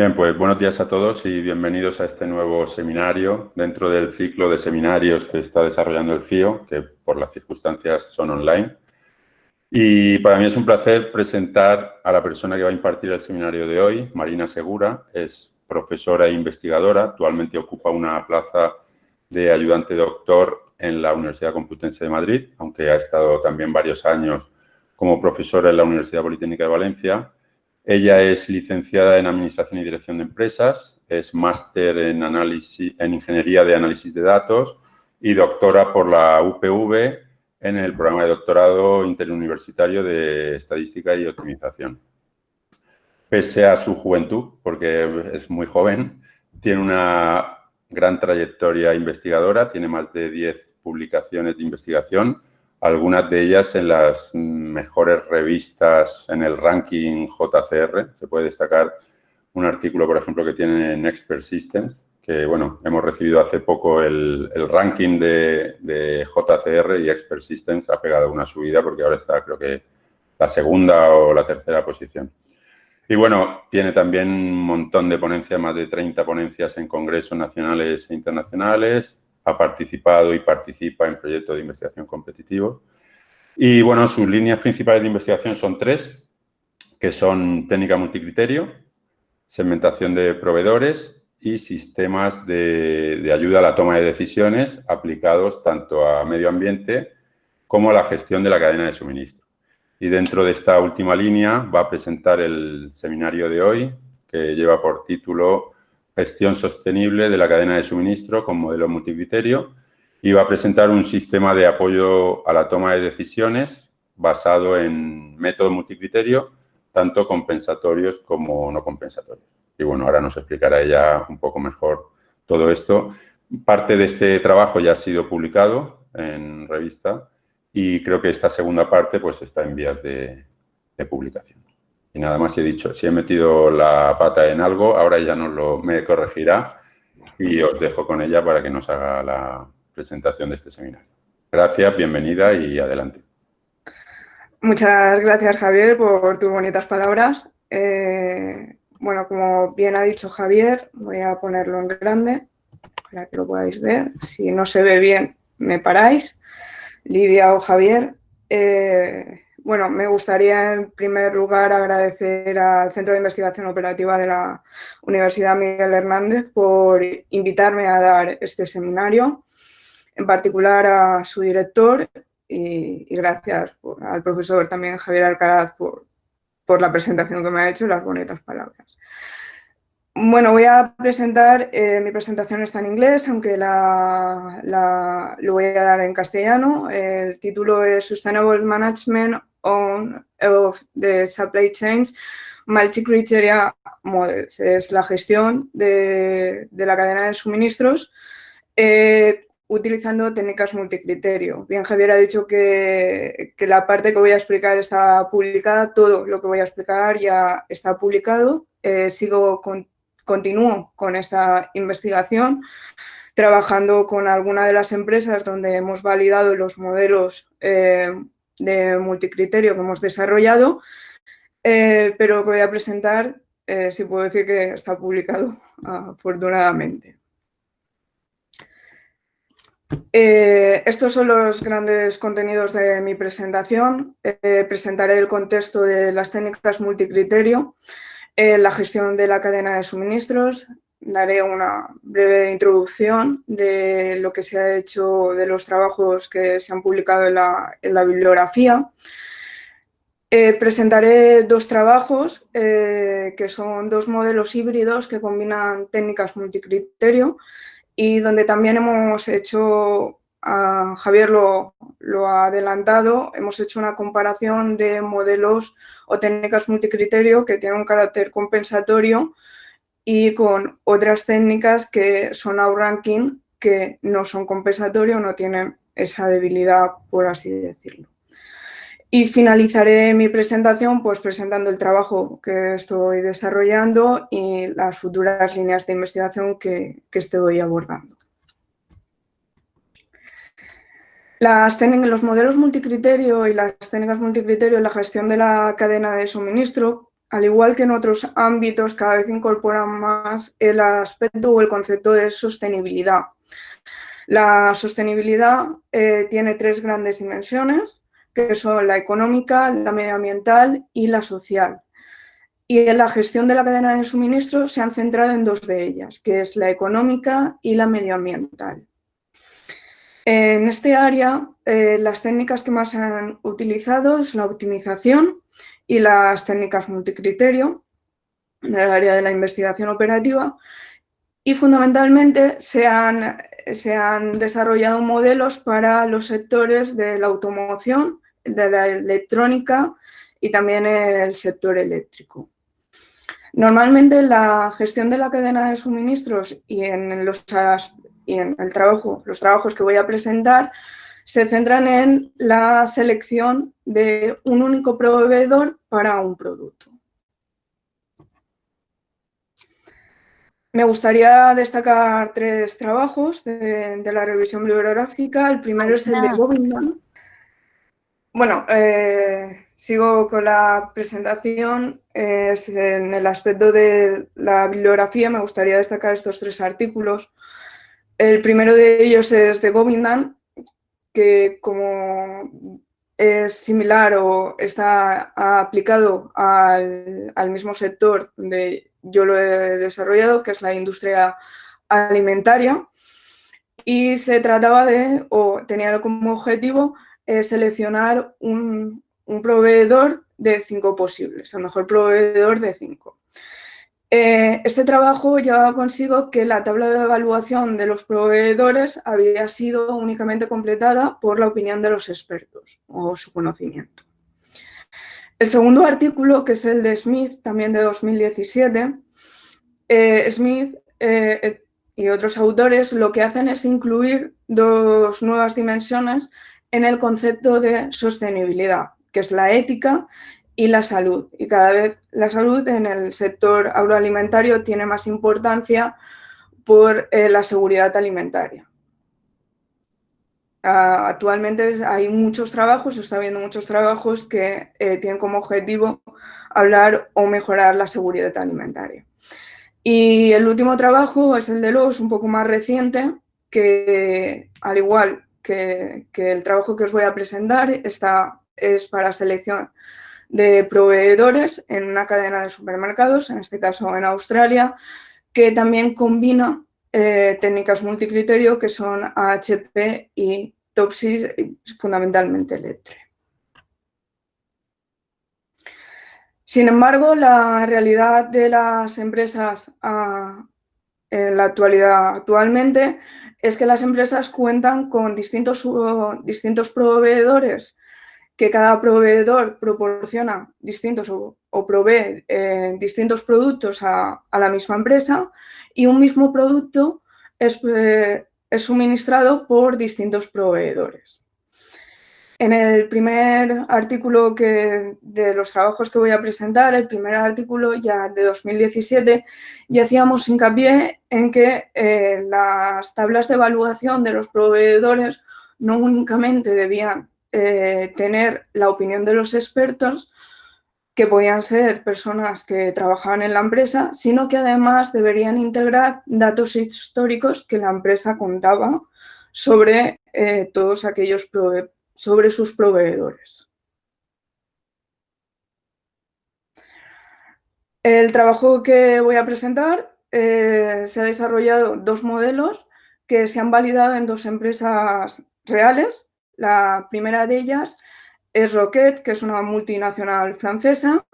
Bien, pues buenos días a todos y bienvenidos a este nuevo seminario. Dentro del ciclo de seminarios que está desarrollando el CIO, que por las circunstancias son online. Y para mí es un placer presentar a la persona que va a impartir el seminario de hoy, Marina Segura, es profesora e investigadora, actualmente ocupa una plaza de ayudante doctor en la Universidad Complutense de Madrid, aunque ha estado también varios años como profesora en la Universidad Politécnica de Valencia ella es licenciada en Administración y Dirección de Empresas, es máster en, en Ingeniería de Análisis de Datos y doctora por la UPV en el programa de doctorado interuniversitario de Estadística y Optimización. Pese a su juventud, porque es muy joven, tiene una gran trayectoria investigadora, tiene más de 10 publicaciones de investigación, algunas de ellas en las mejores revistas en el ranking JCR. Se puede destacar un artículo, por ejemplo, que tiene en Expert Systems, que, bueno, hemos recibido hace poco el, ranking de, de, JCR y Expert Systems ha pegado una subida porque ahora está, creo que, la segunda o la tercera posición. Y, bueno, tiene también un montón de ponencias, más de 30 ponencias en congresos nacionales e internacionales, ha participado y participa en proyectos de investigación competitivos. Y bueno, sus líneas principales de investigación son tres, que son técnica multicriterio, segmentación de proveedores y sistemas de, de, ayuda a la toma de decisiones aplicados tanto a medio ambiente como a la gestión de la cadena de suministro. Y dentro de esta última línea va a presentar el seminario de hoy, que lleva por título gestión sostenible de la cadena de suministro con modelo multicriterio y va a presentar un sistema de apoyo a la toma de decisiones basado en método multicriterio, tanto compensatorios como no compensatorios. Y bueno, ahora nos explicará ella un poco mejor todo esto. Parte de este trabajo ya ha sido publicado en revista y creo que esta segunda parte pues está en vías de, de publicación. Y nada más he dicho, si he metido la pata en algo, ahora ya nos lo, me corregirá y os dejo con ella para que nos haga la presentación de este seminario. Gracias, bienvenida y adelante. Muchas gracias, Javier, por tus bonitas palabras. Eh, bueno, como bien ha dicho Javier, voy a ponerlo en grande para que lo podáis ver. Si no se ve bien, me paráis. Lidia o Javier. Eh, bueno, me gustaría en primer lugar agradecer al Centro de Investigación Operativa de la Universidad Miguel Hernández por invitarme a dar este seminario, en particular a su director y, gracias al profesor también Javier Alcaraz por, por la presentación que me ha hecho y las bonitas palabras. Bueno, voy a presentar, eh, mi presentación está en inglés, aunque la, la, lo voy a dar en castellano. El título es Sustainable Management on, of the Supply Chains Multi-Criteria Models. Es la gestión de, de, la cadena de suministros eh, utilizando técnicas multicriterio. Bien, Javier ha dicho que, que la parte que voy a explicar está publicada, todo lo que voy a explicar ya está publicado. Eh, sigo con continúo con esta investigación, trabajando con alguna de las empresas donde hemos validado los modelos eh, de multicriterio que hemos desarrollado, eh, pero que voy a presentar, eh, si puedo decir que está publicado, afortunadamente. estos son los grandes contenidos de mi presentación. presentaré el contexto de las técnicas multicriterio, la gestión de la cadena de suministros, daré una breve introducción de lo que se ha hecho de los trabajos que se han publicado en la, bibliografía. Eh, presentaré dos trabajos eh, que son dos modelos híbridos que combinan técnicas multicriterio y donde también hemos hecho Javier lo, ha adelantado, hemos hecho una comparación de modelos o técnicas multicriterio que tienen un carácter compensatorio y con otras técnicas que son outranking que no son compensatorios, no tienen esa debilidad, por así decirlo. Y finalizaré mi presentación pues presentando el trabajo que estoy desarrollando y las futuras líneas de investigación que, que estoy abordando. Las técnicas, los modelos multicriterio y las técnicas multicriterio en la gestión de la cadena de suministro al igual que en otros ámbitos, cada vez incorporan más el aspecto o el concepto de sostenibilidad. La sostenibilidad eh, tiene tres grandes dimensiones, que son la económica, la medioambiental y la social. Y en la gestión de la cadena de suministro se han centrado en dos de ellas, que es la económica y la medioambiental. En este área, eh, las técnicas que más se han utilizado es la optimización y las técnicas multicriterio en el área de la investigación operativa y fundamentalmente se han, se han desarrollado modelos para los sectores de la automoción, de la electrónica y también el sector eléctrico. Normalmente la gestión de la cadena de suministros y en los, y en el trabajo, los trabajos que voy a presentar se centran en la selección de un único proveedor para un producto. Me gustaría destacar tres trabajos de, la revisión bibliográfica. El primero es el de Bobinman. Bueno, eh, sigo con la presentación. en el aspecto de la bibliografía me gustaría destacar estos tres artículos. El primero de ellos es de Govindan, que como es similar o está aplicado al, mismo sector donde yo lo he desarrollado, que es la industria alimentaria, y se trataba de, o tenía como objetivo, eh, seleccionar un, un, proveedor de cinco posibles, el mejor proveedor de cinco. Eh, este trabajo llevaba consigo que la tabla de evaluación de los proveedores había sido únicamente completada por la opinión de los expertos o su conocimiento. El segundo artículo, que es el de Smith, también de 2017, eh, Smith eh, y otros autores lo que hacen es incluir dos nuevas dimensiones en el concepto de sostenibilidad, que es la ética y la salud. Y cada vez la salud en el sector agroalimentario tiene más importancia por eh, la seguridad alimentaria. Ah, actualmente hay muchos trabajos, se está viendo muchos trabajos que eh, tienen como objetivo hablar o mejorar la seguridad alimentaria. Y el último trabajo es el de los, un poco más reciente, que al igual que, que el trabajo que os voy a presentar, está, es para selección de proveedores en una cadena de supermercados, en este caso en Australia, que también combina eh, técnicas multicriterio que son AHP y Topsis, fundamentalmente Letre. Sin embargo, la realidad de las empresas ah, en la actualidad actualmente es que las empresas cuentan con distintos, distintos proveedores que cada proveedor proporciona distintos o, provee eh, distintos productos a, la misma empresa y un mismo producto es, eh, es suministrado por distintos proveedores. En el primer artículo que, de los trabajos que voy a presentar, el primer artículo ya de 2017, ya hacíamos hincapié en que eh, las tablas de evaluación de los proveedores no únicamente debían eh, tener la opinión de los expertos, que podían ser personas que trabajaban en la empresa, sino que además deberían integrar datos históricos que la empresa contaba sobre eh, todos aquellos sobre sus proveedores. El trabajo que voy a presentar eh, se ha desarrollado dos modelos que se han validado en dos empresas reales la primera de ellas es Rocket, que es una multinacional francesa,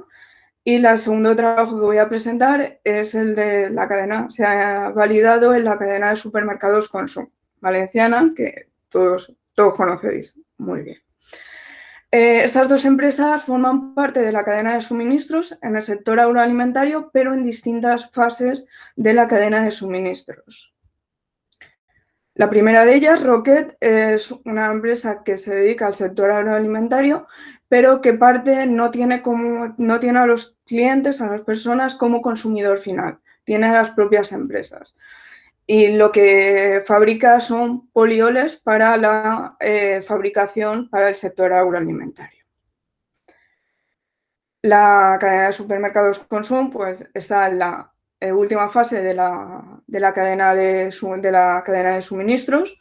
y el segundo trabajo que voy a presentar es el de la cadena, se ha validado en la cadena de supermercados Consum valenciana, que todos, todos conocéis muy bien. Eh, estas dos empresas forman parte de la cadena de suministros en el sector agroalimentario, pero en distintas fases de la cadena de suministros. La primera de ellas, Rocket, es una empresa que se dedica al sector agroalimentario, pero que parte no tiene, como, no tiene a los clientes, a las personas como consumidor final, tiene a las propias empresas. Y lo que fabrica son polioles para la eh, fabricación para el sector agroalimentario. La cadena de supermercados Consum pues, está en la eh, última fase de la, cadena de, de la cadena de suministros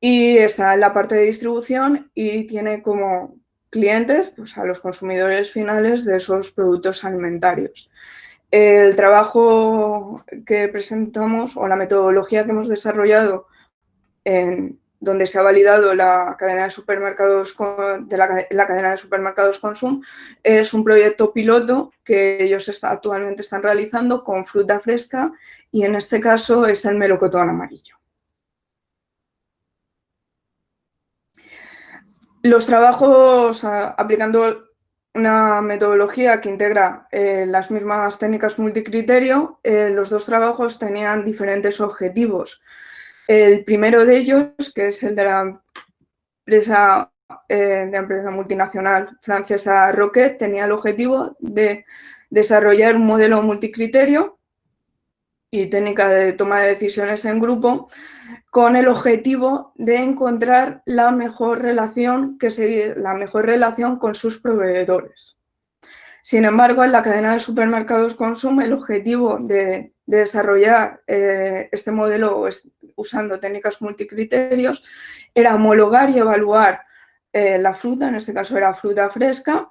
y está en la parte de distribución y tiene como clientes pues, a los consumidores finales de esos productos alimentarios. El trabajo que presentamos o la metodología que hemos desarrollado en donde se ha validado la cadena de supermercados de la, cadena de supermercados Consum es un proyecto piloto que ellos actualmente están realizando con fruta fresca y en este caso es el melocotón amarillo. Los trabajos aplicando una metodología que integra eh, las mismas técnicas multicriterio, eh, los dos trabajos tenían diferentes objetivos. El primero de ellos, que es el de la empresa, eh, multinacional francesa Rocket, tenía el objetivo de desarrollar un modelo multicriterio y técnica de toma de decisiones en grupo con el objetivo de encontrar la mejor relación, que sería la mejor relación con sus proveedores. Sin embargo, en la cadena de supermercados Consum, el objetivo de, desarrollar eh, este modelo usando técnicas multicriterios era homologar y evaluar eh, la fruta, en este caso era fruta fresca,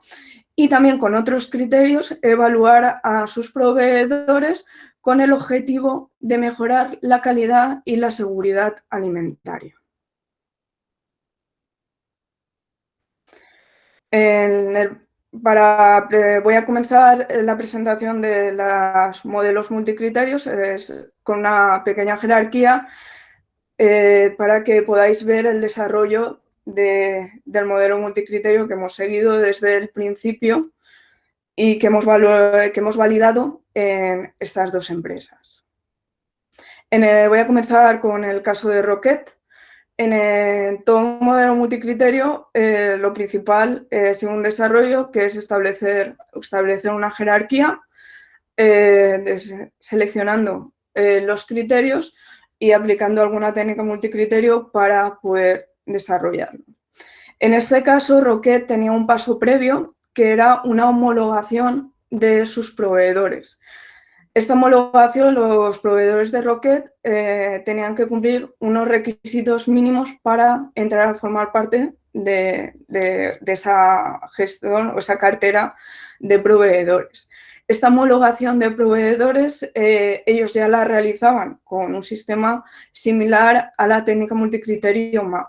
y también con otros criterios evaluar a sus proveedores con el objetivo de mejorar la calidad y la seguridad alimentaria. Para, voy a comenzar la presentación de los modelos multicriterios con una pequeña jerarquía eh, para que podáis ver el desarrollo del modelo multicriterio que hemos seguido desde el principio y que hemos, que hemos validado en estas dos empresas. voy a comenzar con el caso de Rocket. En todo modelo multicriterio, eh, lo principal es un desarrollo que es establecer, establecer una jerarquía eh, seleccionando eh, los criterios y aplicando alguna técnica multicriterio para poder desarrollarlo. En este caso, Rocket tenía un paso previo que era una homologación de sus proveedores. Esta homologación, los proveedores de Rocket eh, tenían que cumplir unos requisitos mínimos para entrar a formar parte de, esa gestión o esa cartera de proveedores. Esta homologación de proveedores, eh, ellos ya la realizaban con un sistema similar a la técnica multicriterio MAP.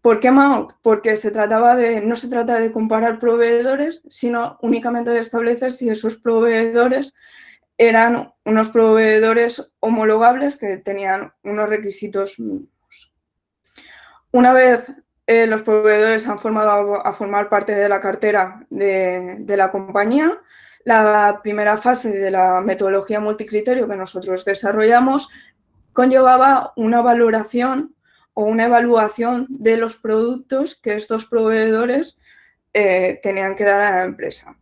¿Por qué Mount? Porque se trataba de, no se trata de comparar proveedores, sino únicamente de establecer si esos proveedores eran unos proveedores homologables que tenían unos requisitos mínimos. Una vez eh, los proveedores han formado a, formar parte de la cartera de, de la compañía, la primera fase de la metodología multicriterio que nosotros desarrollamos conllevaba una valoración o una evaluación de los productos que estos proveedores eh, tenían que dar a la empresa.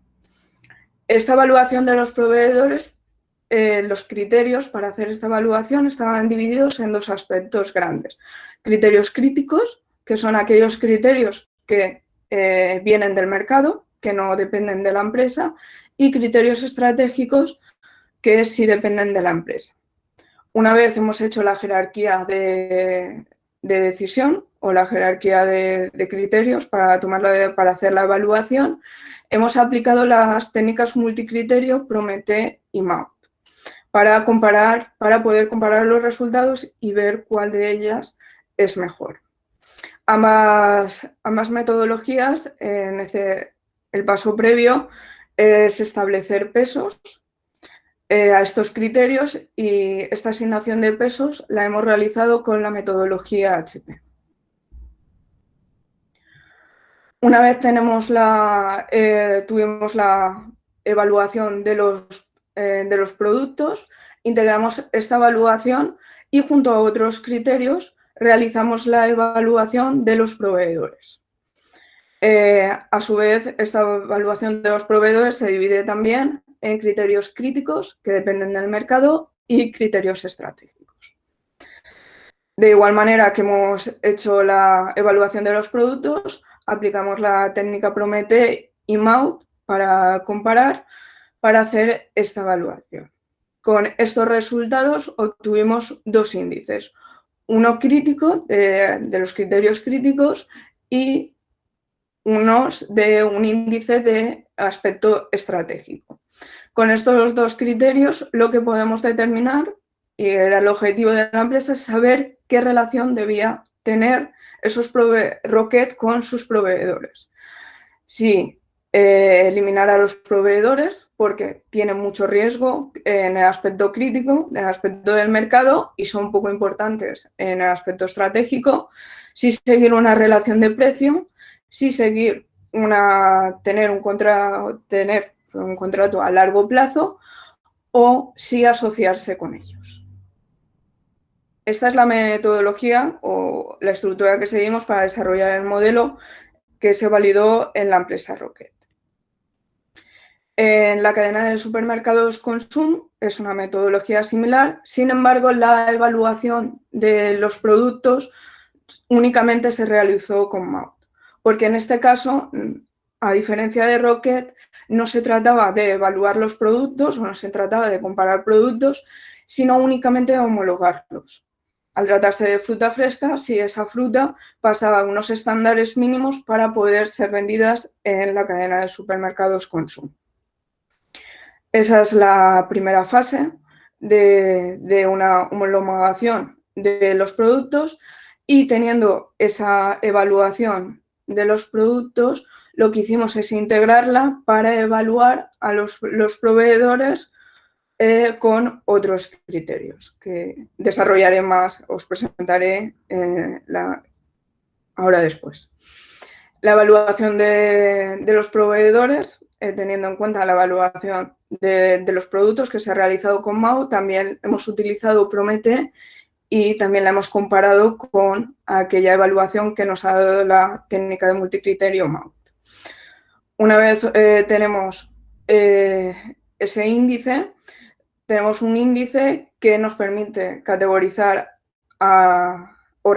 Esta evaluación de los proveedores, eh, los criterios para hacer esta evaluación estaban divididos en dos aspectos grandes. Criterios críticos, que son aquellos criterios que eh, vienen del mercado, que no dependen de la empresa, y criterios estratégicos, que sí dependen de la empresa. Una vez hemos hecho la jerarquía de, de decisión o la jerarquía de, criterios para, tomarla para hacer la evaluación, hemos aplicado las técnicas multicriterio Promete y MAP para, comparar, para poder comparar los resultados y ver cuál de ellas es mejor. Ambas, ambas metodologías, en el paso previo es establecer pesos eh, a estos criterios y esta asignación de pesos la hemos realizado con la metodología HP. Una vez tenemos la, eh, tuvimos la evaluación de los, eh, de los productos, integramos esta evaluación y junto a otros criterios realizamos la evaluación de los proveedores. a su vez, esta evaluación de los proveedores se divide también en criterios críticos que dependen del mercado y criterios estratégicos. De igual manera que hemos hecho la evaluación de los productos, aplicamos la técnica Promete y MAUT para comparar para hacer esta evaluación. Con estos resultados obtuvimos dos índices, uno crítico de, los criterios críticos y unos de un índice de aspecto estratégico. Con estos dos criterios lo que podemos determinar, y era el objetivo de la empresa, es saber qué relación debía tener esos Rocket con sus proveedores. Si eh, eliminar a los proveedores porque tienen mucho riesgo en el aspecto crítico, en el aspecto del mercado y son poco importantes en el aspecto estratégico. Si seguir una relación de precio, si seguir una, tener, un contra, tener un contrato a largo plazo o si asociarse con ellos. Esta es la metodología o la estructura que seguimos para desarrollar el modelo que se validó en la empresa Rocket. En la cadena de supermercados Consum es una metodología similar, sin embargo, la evaluación de los productos únicamente se realizó con MAUT, porque en este caso, a diferencia de Rocket, no se trataba de evaluar los productos o no se trataba de comparar productos, sino únicamente de homologarlos. Al tratarse de fruta fresca, si esa fruta pasaba unos estándares mínimos para poder ser vendidas en la cadena de supermercados Consum. Esa es la primera fase de, una homologación de los productos y teniendo esa evaluación de los productos, lo que hicimos es integrarla para evaluar a los, proveedores eh, con otros criterios que desarrollaré más, os presentaré eh, ahora después. La evaluación de, de los proveedores eh, teniendo en cuenta la evaluación de, los productos que se ha realizado con MAU, también hemos utilizado Promete y también la hemos comparado con aquella evaluación que nos ha dado la técnica de multicriterio MAU. Una vez eh, tenemos eh, ese índice, tenemos un índice que nos permite categorizar o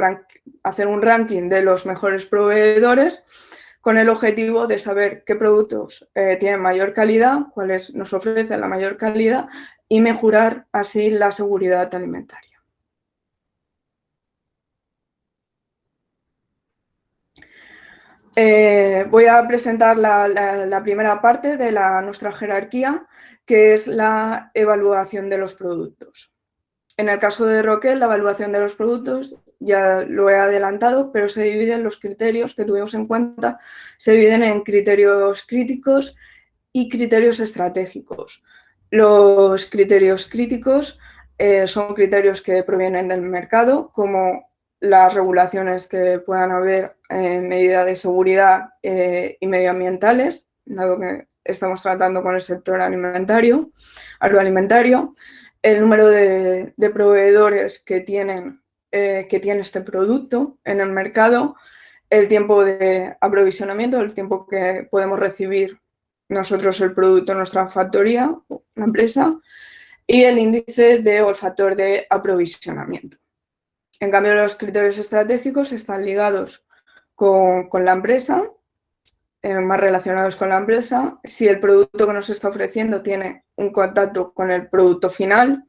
hacer un ranking de los mejores proveedores con el objetivo de saber qué productos eh, tienen mayor calidad, cuáles nos ofrecen la mayor calidad y mejorar así la seguridad alimentaria. Eh, voy a presentar la, primera parte de nuestra jerarquía, que es la evaluación de los productos. En el caso de Roquel, la evaluación de los productos ya lo he adelantado, pero se dividen los criterios que tuvimos en cuenta, se dividen en criterios críticos y criterios estratégicos. Los criterios críticos eh, son criterios que provienen del mercado, como las regulaciones que puedan haber en medida de seguridad eh, y medioambientales, dado que estamos tratando con el sector alimentario, agroalimentario, el número de proveedores que tienen eh, que tiene este producto en el mercado, el tiempo de aprovisionamiento, el tiempo que podemos recibir nosotros el producto en nuestra factoría, la empresa, y el índice de olfactor de aprovisionamiento. En cambio, los criterios estratégicos están ligados con, la empresa, eh, más relacionados con la empresa, si el producto que nos está ofreciendo tiene un contacto con el producto final,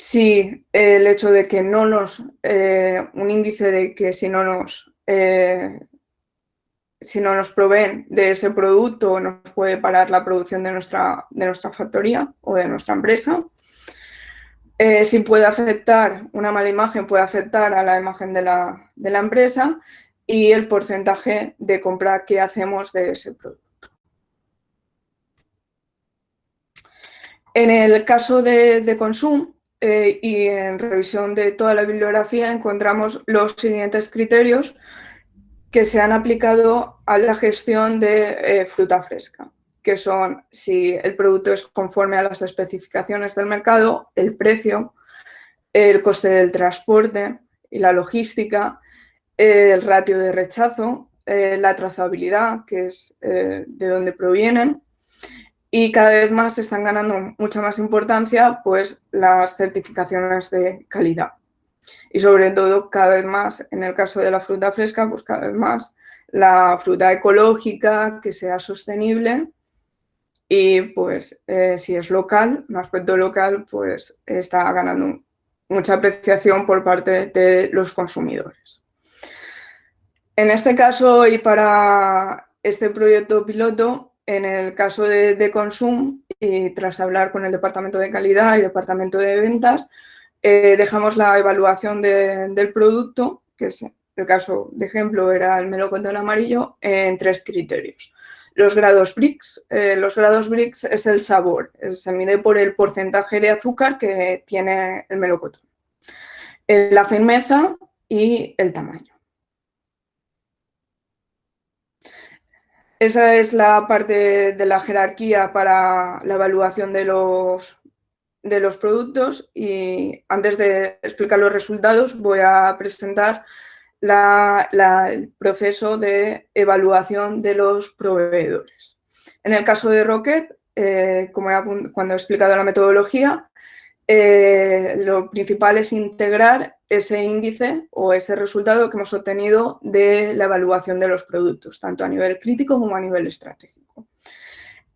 si el hecho de que no nos, eh, un índice de que si no nos, eh, si no nos proveen de ese producto nos puede parar la producción de nuestra, de nuestra factoría o de nuestra empresa. Eh, si puede afectar, una mala imagen puede afectar a la imagen de la, empresa y el porcentaje de compra que hacemos de ese producto. En el caso de, de consumo, eh, y en revisión de toda la bibliografía encontramos los siguientes criterios que se han aplicado a la gestión de eh, fruta fresca, que son si el producto es conforme a las especificaciones del mercado, el precio, el coste del transporte y la logística, el ratio de rechazo, eh, la trazabilidad, que es de dónde provienen, y cada vez más están ganando mucha más importancia pues las certificaciones de calidad. Y sobre todo cada vez más, en el caso de la fruta fresca, pues cada vez más la fruta ecológica, que sea sostenible y pues eh, si es local, un aspecto local, pues está ganando mucha apreciación por parte de los consumidores. En este caso y para este proyecto piloto, en el caso de, de Consum, y tras hablar con el Departamento de Calidad y Departamento de Ventas, eh, dejamos la evaluación del producto, que es el caso de ejemplo era el melocotón amarillo, en tres criterios. Los grados BRICS, eh, los grados BRICS es el sabor, se mide por el porcentaje de azúcar que tiene el melocotón, la firmeza y el tamaño. Esa es la parte de la jerarquía para la evaluación de los, de los productos y antes de explicar los resultados voy a presentar el proceso de evaluación de los proveedores. En el caso de Rocket, eh, como cuando he explicado la metodología, eh, lo principal es integrar ese índice o ese resultado que hemos obtenido de la evaluación de los productos, tanto a nivel crítico como a nivel estratégico.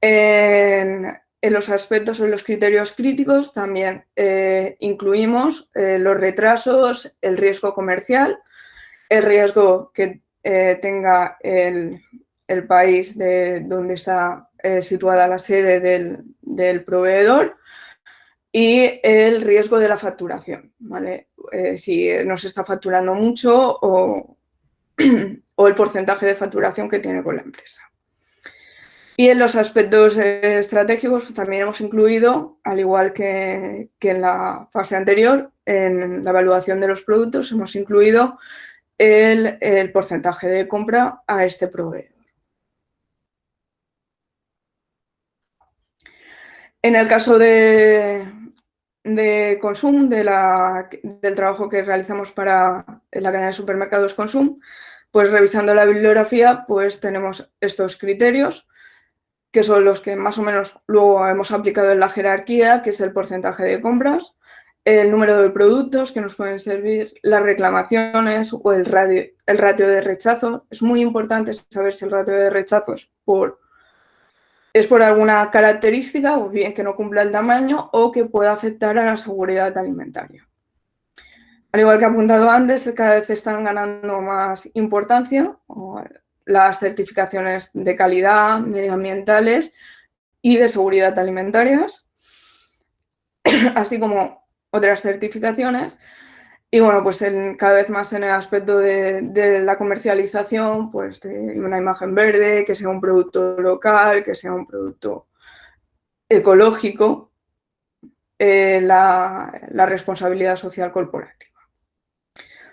En, los aspectos o en los criterios críticos también eh, incluimos los retrasos, el riesgo comercial, el riesgo que eh, tenga el, país de donde está eh, situada la sede del, proveedor y el riesgo de la facturación, ¿vale? Eh, si nos está facturando mucho o, el porcentaje de facturación que tiene con la empresa. Y en los aspectos estratégicos también hemos incluido, al igual que, que, en la fase anterior, en la evaluación de los productos, hemos incluido el, porcentaje de compra a este proveedor. En el caso de, de Consum, de del trabajo que realizamos para la cadena de supermercados Consum, pues revisando la bibliografía, pues tenemos estos criterios, que son los que más o menos luego hemos aplicado en la jerarquía, que es el porcentaje de compras, el número de productos que nos pueden servir, las reclamaciones o el, radio, el ratio de rechazo. Es muy importante saber si el ratio de rechazo es por, es por alguna característica o bien que no cumpla el tamaño o que pueda afectar a la seguridad alimentaria. Al igual que he apuntado antes, cada vez están ganando más importancia las certificaciones de calidad, medioambientales y de seguridad alimentarias, así como otras certificaciones. Y bueno, pues en, cada vez más en el aspecto de, la comercialización, pues de una imagen verde, que sea un producto local, que sea un producto ecológico, eh, la, responsabilidad social corporativa.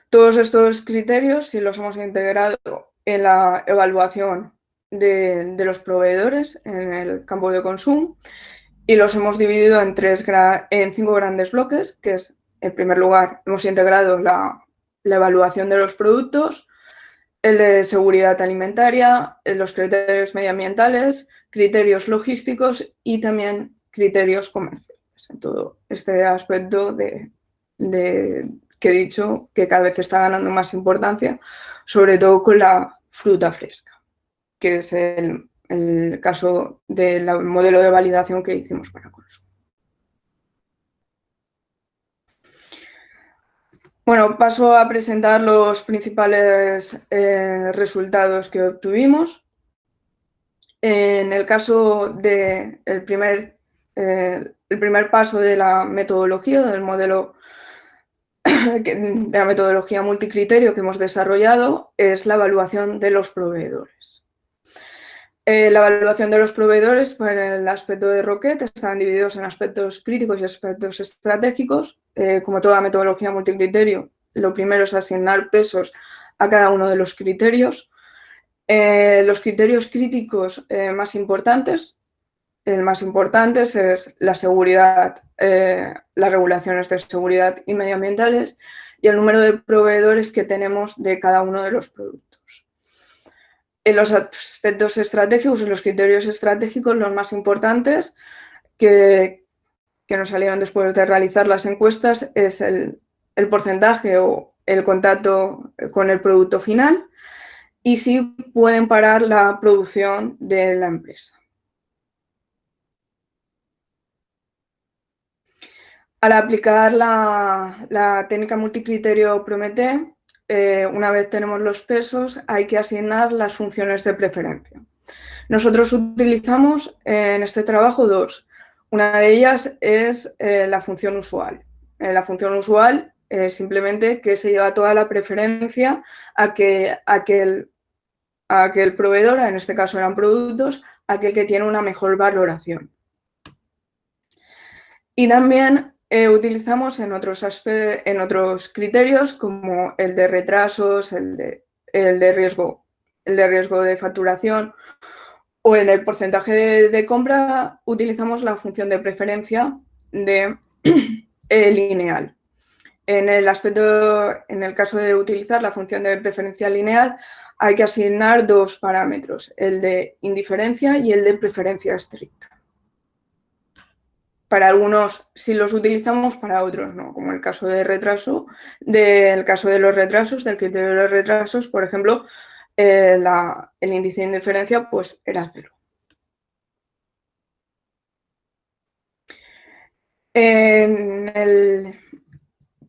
Todos estos criterios, si los hemos integrado en la evaluación de, de los proveedores en el campo de consumo y los hemos dividido en, tres en cinco grandes bloques, que es, en primer lugar, hemos integrado la, evaluación de los productos, el de seguridad alimentaria, los criterios medioambientales, criterios logísticos y también criterios comerciales. En todo este aspecto de, que he dicho que cada vez está ganando más importancia, sobre todo con la fruta fresca, que es el, el caso del modelo de validación que hicimos para consumo. Bueno, paso a presentar los principales eh, resultados que obtuvimos. En el caso del de primer, eh, primer paso de la metodología, del modelo de la metodología multicriterio que hemos desarrollado, es la evaluación de los proveedores. Eh, la evaluación de los proveedores para el aspecto de Rocket están divididos en aspectos críticos y aspectos estratégicos. Eh, como toda metodología multicriterio, lo primero es asignar pesos a cada uno de los criterios. Eh, los criterios críticos más importantes, el más importante es la seguridad, las regulaciones de seguridad y medioambientales y el número de proveedores que tenemos de cada uno de los productos. En los aspectos estratégicos, en los criterios estratégicos, los más importantes que, que nos salieron después de realizar las encuestas es el, porcentaje o el contacto con el producto final y si pueden parar la producción de la empresa. Al aplicar la, técnica multicriterio Promete, eh, una vez tenemos los pesos, hay que asignar las funciones de preferencia. Nosotros utilizamos en este trabajo dos, una de ellas es eh, la función usual. Eh, la función usual simplemente que se lleva toda la preferencia a que, a que, a proveedor, en este caso eran productos, aquel que tiene una mejor valoración. Y también eh, utilizamos en otros, en otros criterios como el de retrasos, el de, riesgo, el de riesgo de facturación o en el porcentaje de, compra utilizamos la función de preferencia de eh, lineal. En el aspecto, en el caso de utilizar la función de preferencia lineal, hay que asignar dos parámetros, el de indiferencia y el de preferencia estricta para algunos sí los utilizamos, para otros no, como el caso de retraso, del caso de los retrasos, del criterio de los retrasos, por ejemplo, eh, el índice de indiferencia pues era cero.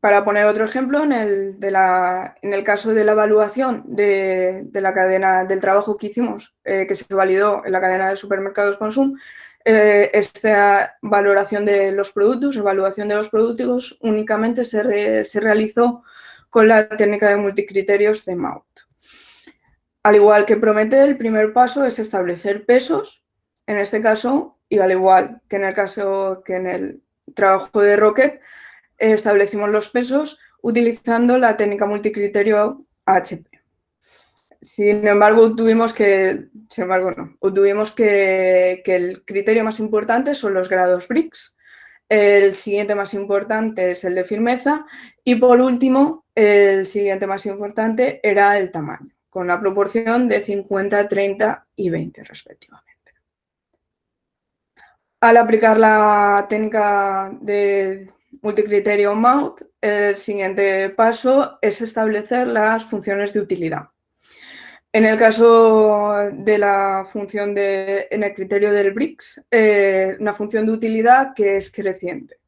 para poner otro ejemplo, en el, en el, caso de la evaluación de, la cadena del trabajo que hicimos, eh, que se validó en la cadena de supermercados Consum, eh, esta valoración de los productos, evaluación de los productos, únicamente se, realizó con la técnica de multicriterios de MAUT. Al igual que promete, el primer paso es establecer pesos, en este caso, y al igual que en el caso que en el trabajo de Rocket, establecimos los pesos utilizando la técnica multicriterio HP. Sin embargo, tuvimos que, sin embargo, no, tuvimos que, que el criterio más importante son los grados BRICS, el siguiente más importante es el de firmeza y por último, el siguiente más importante era el tamaño, con la proporción de 50, 30 y 20 respectivamente. Al aplicar la técnica de multicriterio MOUT, el siguiente paso es establecer las funciones de utilidad. En el caso de la función de, en el criterio del BRICS, eh, una función de utilidad que es creciente.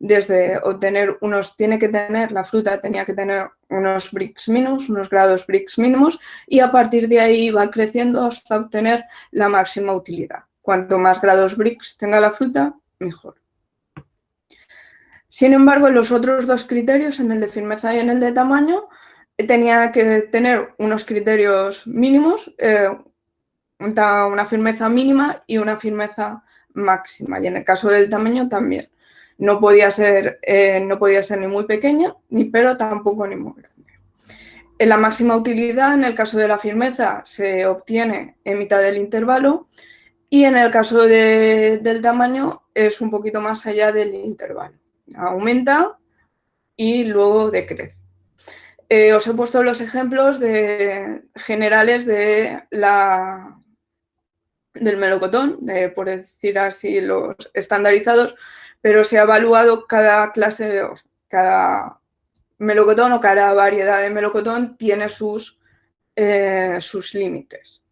Desde obtener unos, tiene que tener, la fruta tenía que tener unos BRICS mínimos, unos grados BRICS mínimos, y a partir de ahí va creciendo hasta obtener la máxima utilidad. Cuanto más grados BRICS tenga la fruta, mejor. Sin embargo, en los otros dos criterios, en el de firmeza y en el de tamaño, tenía que tener unos criterios mínimos, eh, una firmeza mínima y una firmeza máxima. Y en el caso del tamaño también. No podía ser, eh, no podía ser ni muy pequeña, ni pero tampoco ni muy grande. En la máxima utilidad, en el caso de la firmeza, se obtiene en mitad del intervalo y en el caso del tamaño es un poquito más allá del intervalo. Aumenta y luego decrece. Eh, os he puesto los ejemplos de, generales de la, del melocotón, por decir así los estandarizados, pero se ha evaluado cada clase, de, cada melocotón o cada variedad de melocotón tiene sus, eh, sus límites.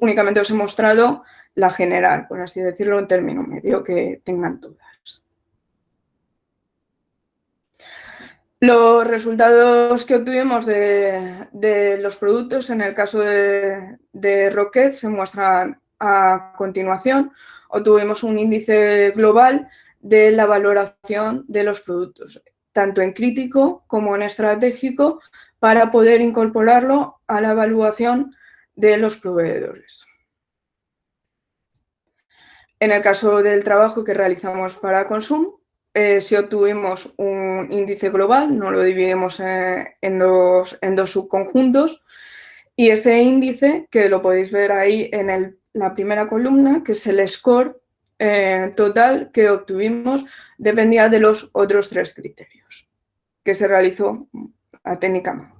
únicamente os he mostrado la general, por así decirlo, en término medio, que tengan todas. Los resultados que obtuvimos de, los productos, en el caso de, Rocket, se muestran a continuación. Obtuvimos un índice global de la valoración de los productos, tanto en crítico como en estratégico, para poder incorporarlo a la evaluación de los proveedores. En el caso del trabajo que realizamos para Consum, eh, si obtuvimos un índice global, no lo dividimos eh, en, dos, en, dos, subconjuntos y este índice, que lo podéis ver ahí en la primera columna, que es el score eh, total que obtuvimos, dependía de los otros tres criterios que se realizó a técnicamente.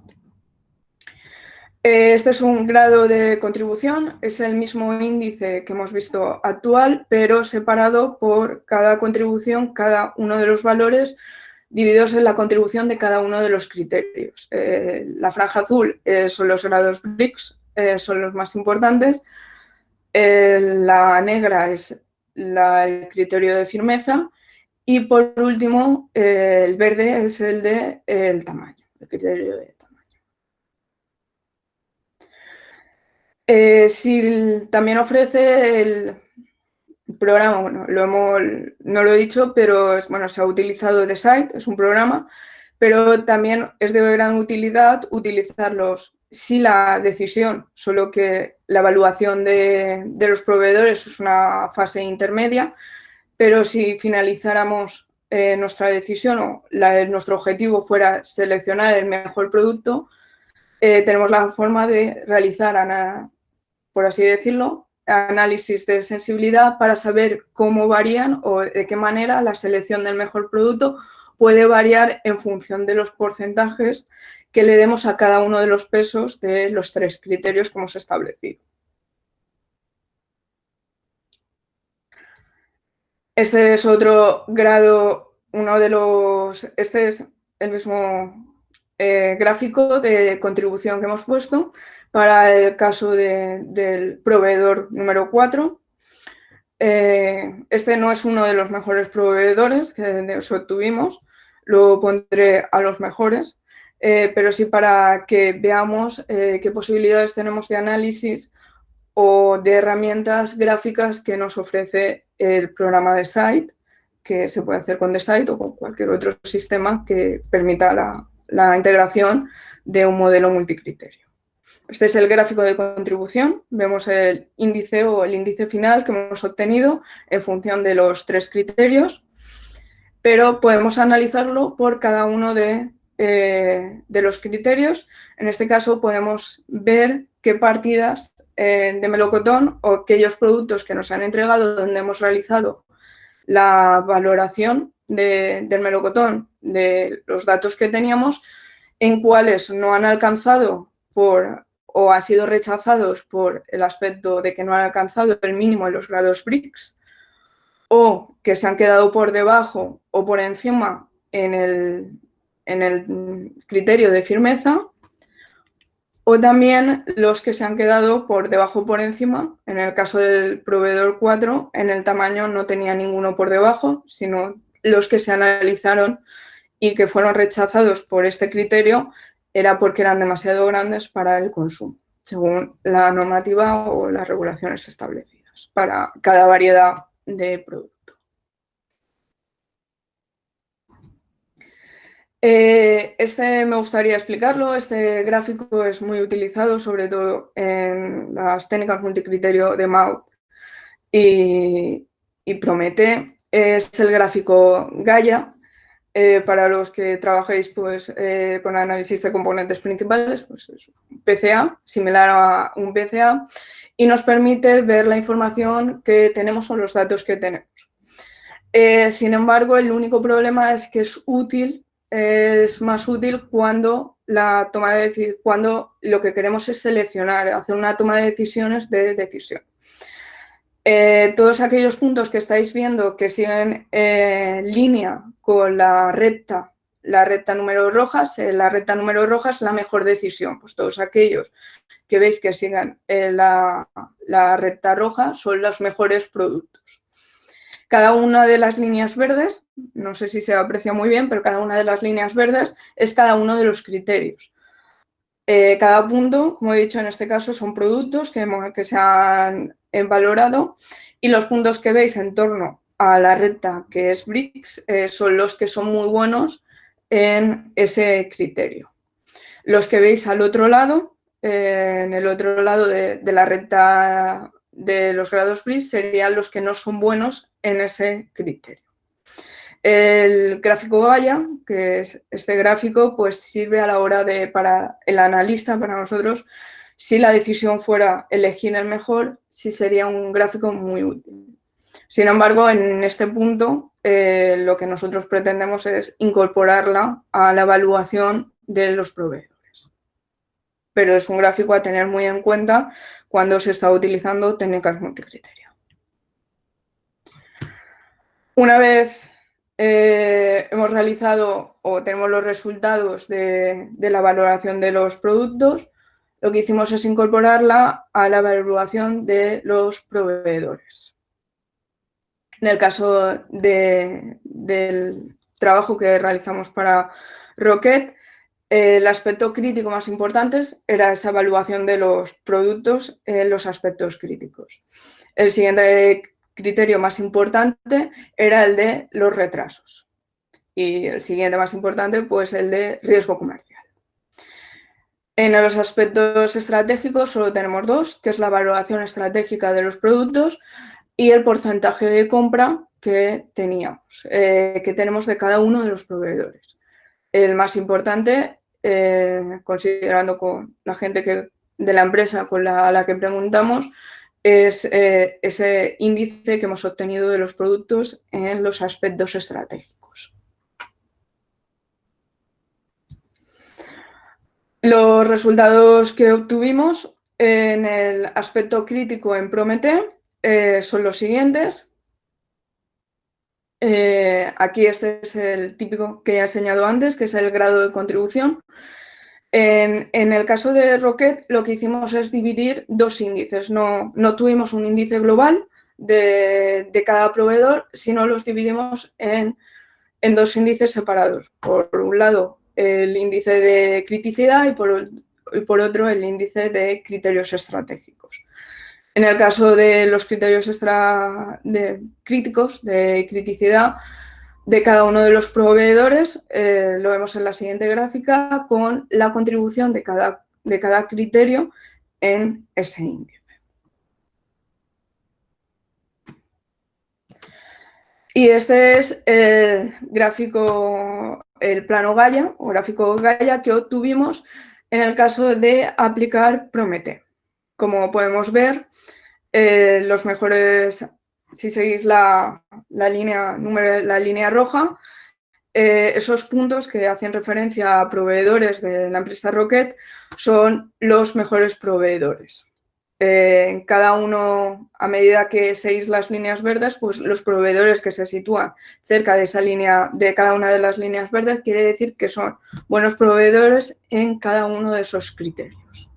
Este es un grado de contribución, es el mismo índice que hemos visto actual, pero separado por cada contribución, cada uno de los valores divididos en la contribución de cada uno de los criterios. Eh, la franja azul eh, son los grados BRICS, eh, son los más importantes. La negra es el criterio de firmeza Y por último, eh, el verde es el de el tamaño, el criterio de. Eh, si también ofrece el programa, bueno, lo hemos, no lo he dicho, pero es, bueno, se ha utilizado de site, es un programa, pero también es de gran utilidad utilizarlos si la decisión, solo que la evaluación de, los proveedores es una fase intermedia, pero si finalizáramos eh, nuestra decisión o nuestro objetivo fuera seleccionar el mejor producto, eh, tenemos la forma de realizar, por así decirlo, análisis de sensibilidad para saber cómo varían o de qué manera la selección del mejor producto puede variar en función de los porcentajes que le demos a cada uno de los pesos de los tres criterios que hemos establecido. Este es otro grado, uno de los, este es el mismo eh, gráfico de contribución que hemos puesto para el caso del proveedor número 4. Eh, este no es uno de los mejores proveedores que obtuvimos, lo pondré a los mejores, eh, pero sí para que veamos eh, qué posibilidades tenemos de análisis o de herramientas gráficas que nos ofrece el programa de Site, que se puede hacer con The Site o con cualquier otro sistema que permita la, la integración de un modelo multicriterio. Este es el gráfico de contribución. Vemos el índice o el índice final que hemos obtenido en función de los tres criterios pero podemos analizarlo por cada uno de, eh, los criterios. En este caso podemos ver qué partidas eh, de melocotón o aquellos productos que nos han entregado donde hemos realizado la valoración del melocotón, de los datos que teníamos, en cuáles no han alcanzado por o han sido rechazados por el aspecto de que no han alcanzado el mínimo de los grados BRICS o que se han quedado por debajo o por encima en el, en el criterio de firmeza, o también los que se han quedado por debajo o por encima, en el caso del proveedor 4, en el tamaño no tenía ninguno por debajo, sino los que se analizaron y que fueron rechazados por este criterio era porque eran demasiado grandes para el consumo, según la normativa o las regulaciones establecidas para cada variedad de producto. Eh, este me gustaría explicarlo, este gráfico es muy utilizado sobre todo en las técnicas multicriterio de MAUT y, Promete. Es el gráfico Gaia, eh, para los que trabajéis pues, eh, con análisis de componentes principales, pues es un PCA, similar a un PCA, y nos permite ver la información que tenemos o los datos que tenemos. Eh, sin embargo, el único problema es que es útil, es más útil cuando la toma de cuando lo que queremos es seleccionar, hacer una toma de decisiones de decisión. Eh, todos aquellos puntos que estáis viendo que siguen en línea con la recta, la recta número rojas, eh, la recta número roja es la mejor decisión. Pues todos aquellos que veis que sigan eh, la, recta roja son los mejores productos. Cada una de las líneas verdes, no sé si se aprecia muy bien, pero cada una de las líneas verdes es cada uno de los criterios. Eh, cada punto, como he dicho en este caso, son productos que, que se han valorado y los puntos que veis en torno a la recta que es BRICS eh, son los que son muy buenos en ese criterio. Los que veis al otro lado en el otro lado de, la recta de los grados BRICS serían los que no son buenos en ese criterio. El gráfico Gaia, que es este gráfico, pues sirve a la hora de, para el analista, para nosotros, si la decisión fuera elegir el mejor, sí sería un gráfico muy útil. Sin embargo, en este punto, eh, lo que nosotros pretendemos es incorporarla a la evaluación de los proveedores pero es un gráfico a tener muy en cuenta cuando se está utilizando técnicas multicriterio. Una vez eh, hemos realizado o tenemos los resultados de, la valoración de los productos, lo que hicimos es incorporarla a la evaluación de los proveedores. En el caso del trabajo que realizamos para Rocket, el aspecto crítico más importante era esa evaluación de los productos en los aspectos críticos. El siguiente criterio más importante era el de los retrasos. Y el siguiente más importante, pues el de riesgo comercial. En los aspectos estratégicos solo tenemos dos, que es la valoración estratégica de los productos y el porcentaje de compra que teníamos, eh, que tenemos de cada uno de los proveedores. El más importante, eh, considerando con la gente de la empresa con la, a la que preguntamos, es eh, ese índice que hemos obtenido de los productos en los aspectos estratégicos. Los resultados que obtuvimos en el aspecto crítico en Promete eh, son los siguientes. Eh, aquí este es el típico que he enseñado antes, que es el grado de contribución. En, el caso de Rocket lo que hicimos es dividir dos índices. No, tuvimos un índice global de, cada proveedor, sino los dividimos en, en dos índices separados. Por un lado, el índice de criticidad y por, por otro el índice de criterios estratégicos. En el caso de los criterios extra de críticos, de criticidad, de cada uno de los proveedores, eh, lo vemos en la siguiente gráfica, con la contribución de cada, de cada criterio en ese índice. Y este es el gráfico el plano Gaia o gráfico Gaia que obtuvimos en el caso de aplicar Promete. Como podemos ver, eh, los mejores, si seguís la, línea, la línea roja, eh, esos puntos que hacen referencia a proveedores de la empresa Rocket son los mejores proveedores. Eh, cada uno, a medida que seguís las líneas verdes, pues los proveedores que se sitúan cerca de esa línea, de cada una de las líneas verdes, quiere decir que son buenos proveedores en cada uno de esos criterios.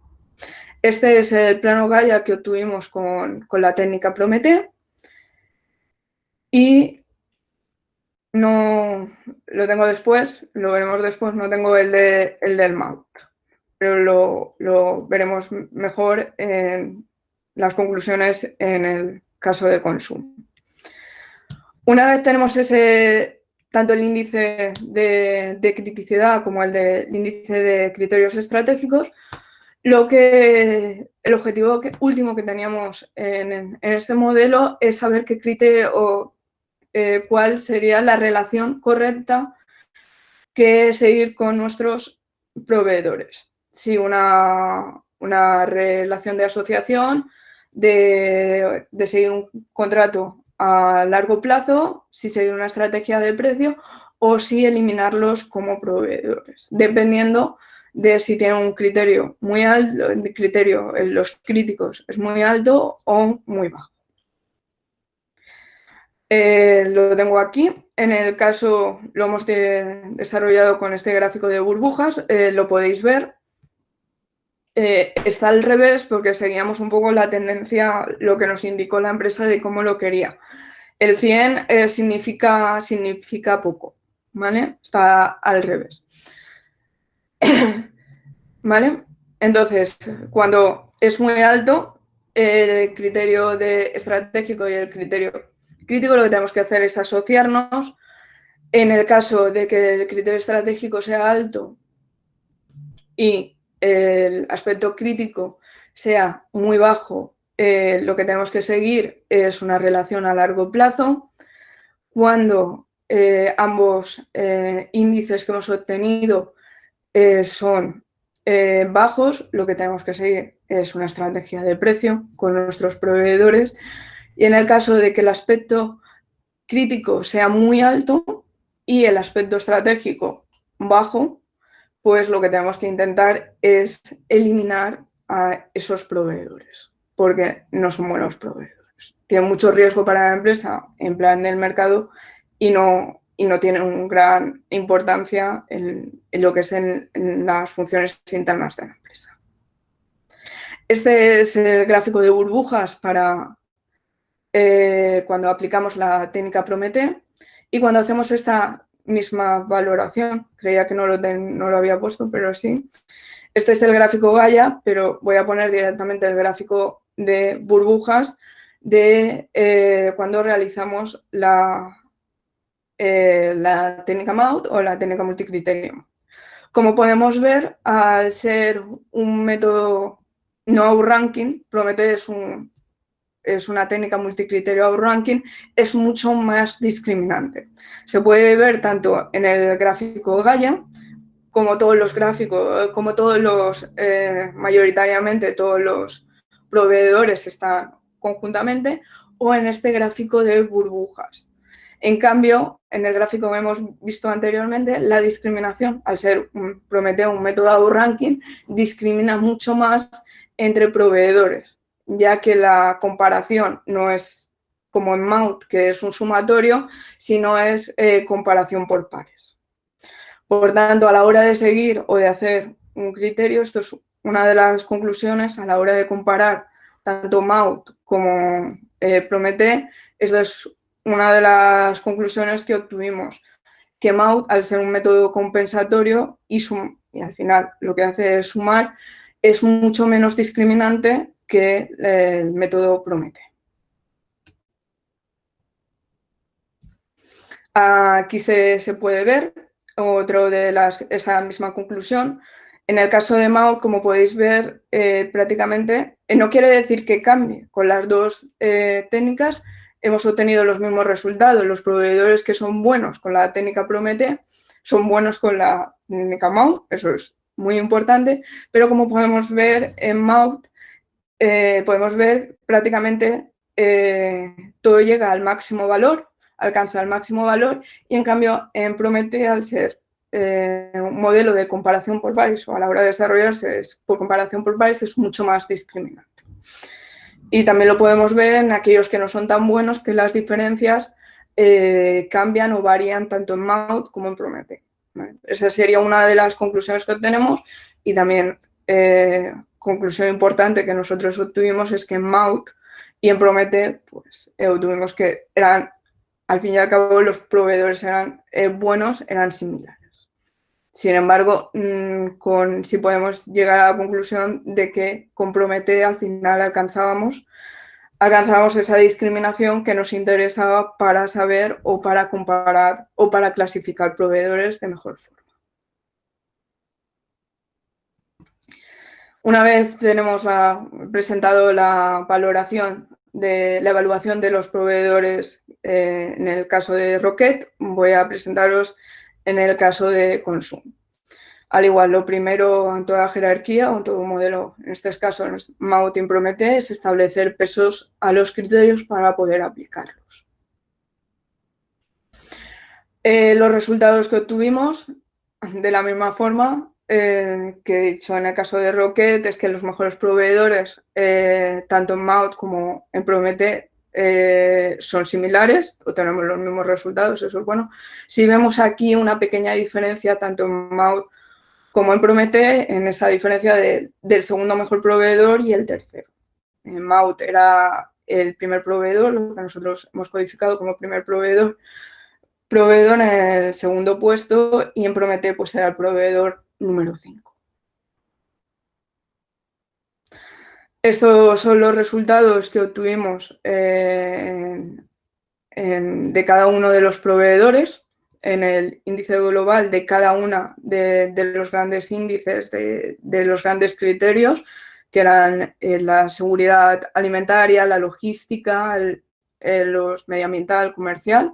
Este es el plano Gaia que obtuvimos con, la técnica Promete y no lo tengo después, lo veremos después, no tengo el, el del mount pero lo, veremos mejor en las conclusiones en el caso de consumo. Una vez tenemos ese, tanto el índice de, criticidad como el, de, índice de criterios estratégicos, lo que, el objetivo último que teníamos en, este modelo es saber qué criterio o eh, cuál sería la relación correcta que seguir con nuestros proveedores si una, relación de asociación, de, seguir un contrato a largo plazo, si seguir una estrategia de precio o si eliminarlos como proveedores, dependiendo de si tienen un criterio muy alto, el criterio los críticos es muy alto o muy bajo. Eh, lo tengo aquí. En el caso, lo hemos desarrollado con este gráfico de burbujas, eh, lo podéis ver. Eh, está al revés porque seguíamos un poco la tendencia, lo que nos indicó la empresa de cómo lo quería. El 100 eh, significa, significa poco, ¿vale? Está al revés. ¿Vale? Entonces, cuando es muy alto, el criterio de estratégico y el criterio crítico, lo que tenemos que hacer es asociarnos. En el caso de que el criterio estratégico sea alto y el aspecto crítico sea muy bajo, eh, lo que tenemos que seguir es una relación a largo plazo. Cuando eh, ambos eh, índices que hemos obtenido son bajos, lo que tenemos que seguir es una estrategia de precio con nuestros proveedores. Y en el caso de que el aspecto crítico sea muy alto y el aspecto estratégico bajo, pues lo que tenemos que intentar es eliminar a esos proveedores, porque no son buenos proveedores. Tienen mucho riesgo para la empresa en plan del mercado y no, y no tienen gran importancia en, lo que es en, las funciones internas de la empresa. Este es el gráfico de burbujas para, eh, cuando aplicamos la técnica Promete y cuando hacemos esta misma valoración, creía que no lo, no lo había puesto, pero sí. Este es el gráfico Gaia, pero voy a poner directamente el gráfico de burbujas de eh, cuando realizamos la, eh, la técnica MAUT o la técnica multicriterio. Como podemos ver, al ser un método no outranking, Prometheus es, un, es una técnica multicriterio outranking, es mucho más discriminante. Se puede ver tanto en el gráfico Gaia, como todos los gráficos, como todos los, eh, mayoritariamente todos los proveedores están conjuntamente, o en este gráfico de burbujas. En cambio, en el gráfico que hemos visto anteriormente, la discriminación, al ser un, Prometeo un método ranking, discrimina mucho más entre proveedores, ya que la comparación no es como en Mount, que es un sumatorio, sino es eh, comparación por pares. Por tanto, a la hora de seguir o de hacer un criterio, esto es una de las conclusiones a la hora de comparar tanto Mount como eh, Promete, esto es una de las conclusiones que obtuvimos, que MAUT, al ser un método compensatorio y, y al final lo que hace es sumar, es mucho menos discriminante que el método Promete. Aquí se, puede ver otro de las, esa misma conclusión. En el caso de MAUT, como podéis ver, eh, prácticamente eh, no quiere decir que cambie con las dos eh, técnicas, hemos obtenido los mismos resultados. Los proveedores que son buenos con la técnica Promete son buenos con la técnica MAUT, eso es muy importante, pero como podemos ver en MAUT, eh, podemos ver prácticamente eh, todo llega al máximo valor, alcanza el máximo valor y en cambio en Promete al ser eh, un modelo de comparación por pares o a la hora de desarrollarse por comparación por pares es mucho más discriminante. Y también lo podemos ver en aquellos que no son tan buenos, que las diferencias eh, cambian o varían tanto en Maut como en Promete. Esa sería una de las conclusiones que obtenemos y también eh, conclusión importante que nosotros obtuvimos es que en Maut y en Promete pues, eh, obtuvimos que eran, al fin y al cabo, los proveedores eran buenos, eran similares. Sin embargo, mm, con, si podemos llegar a la conclusión de que compromete al final alcanzábamos, alcanzábamos esa discriminación que nos interesaba para saber o para comparar o para clasificar proveedores de mejor forma. Una vez tenemos presentado la valoración de la evaluación de los proveedores eh, en el caso de Rocket, voy a presentaros en el caso de consumo. Al igual, lo primero en toda jerarquía o en todo modelo, en este caso en Mautin Promete, es establecer pesos a los criterios para poder aplicarlos. Eh, los resultados que obtuvimos, de la misma forma eh, que he dicho en el caso de Rocket, es que los mejores proveedores, eh, tanto en Maut como en Promete, eh, son similares o tenemos los mismos resultados, eso es bueno. Si vemos aquí una pequeña diferencia tanto en Maut como en Promete, en esa diferencia del segundo mejor proveedor y el tercero. En Maut era el primer proveedor, lo que nosotros hemos codificado como primer proveedor, proveedor en el segundo puesto y en Promete pues era el proveedor número 5. Estos son los resultados que obtuvimos eh, de cada uno de los proveedores en el índice global de cada una de, los grandes índices, de, los grandes criterios, que eran eh, la seguridad alimentaria, la logística, el, los medioambiental, comercial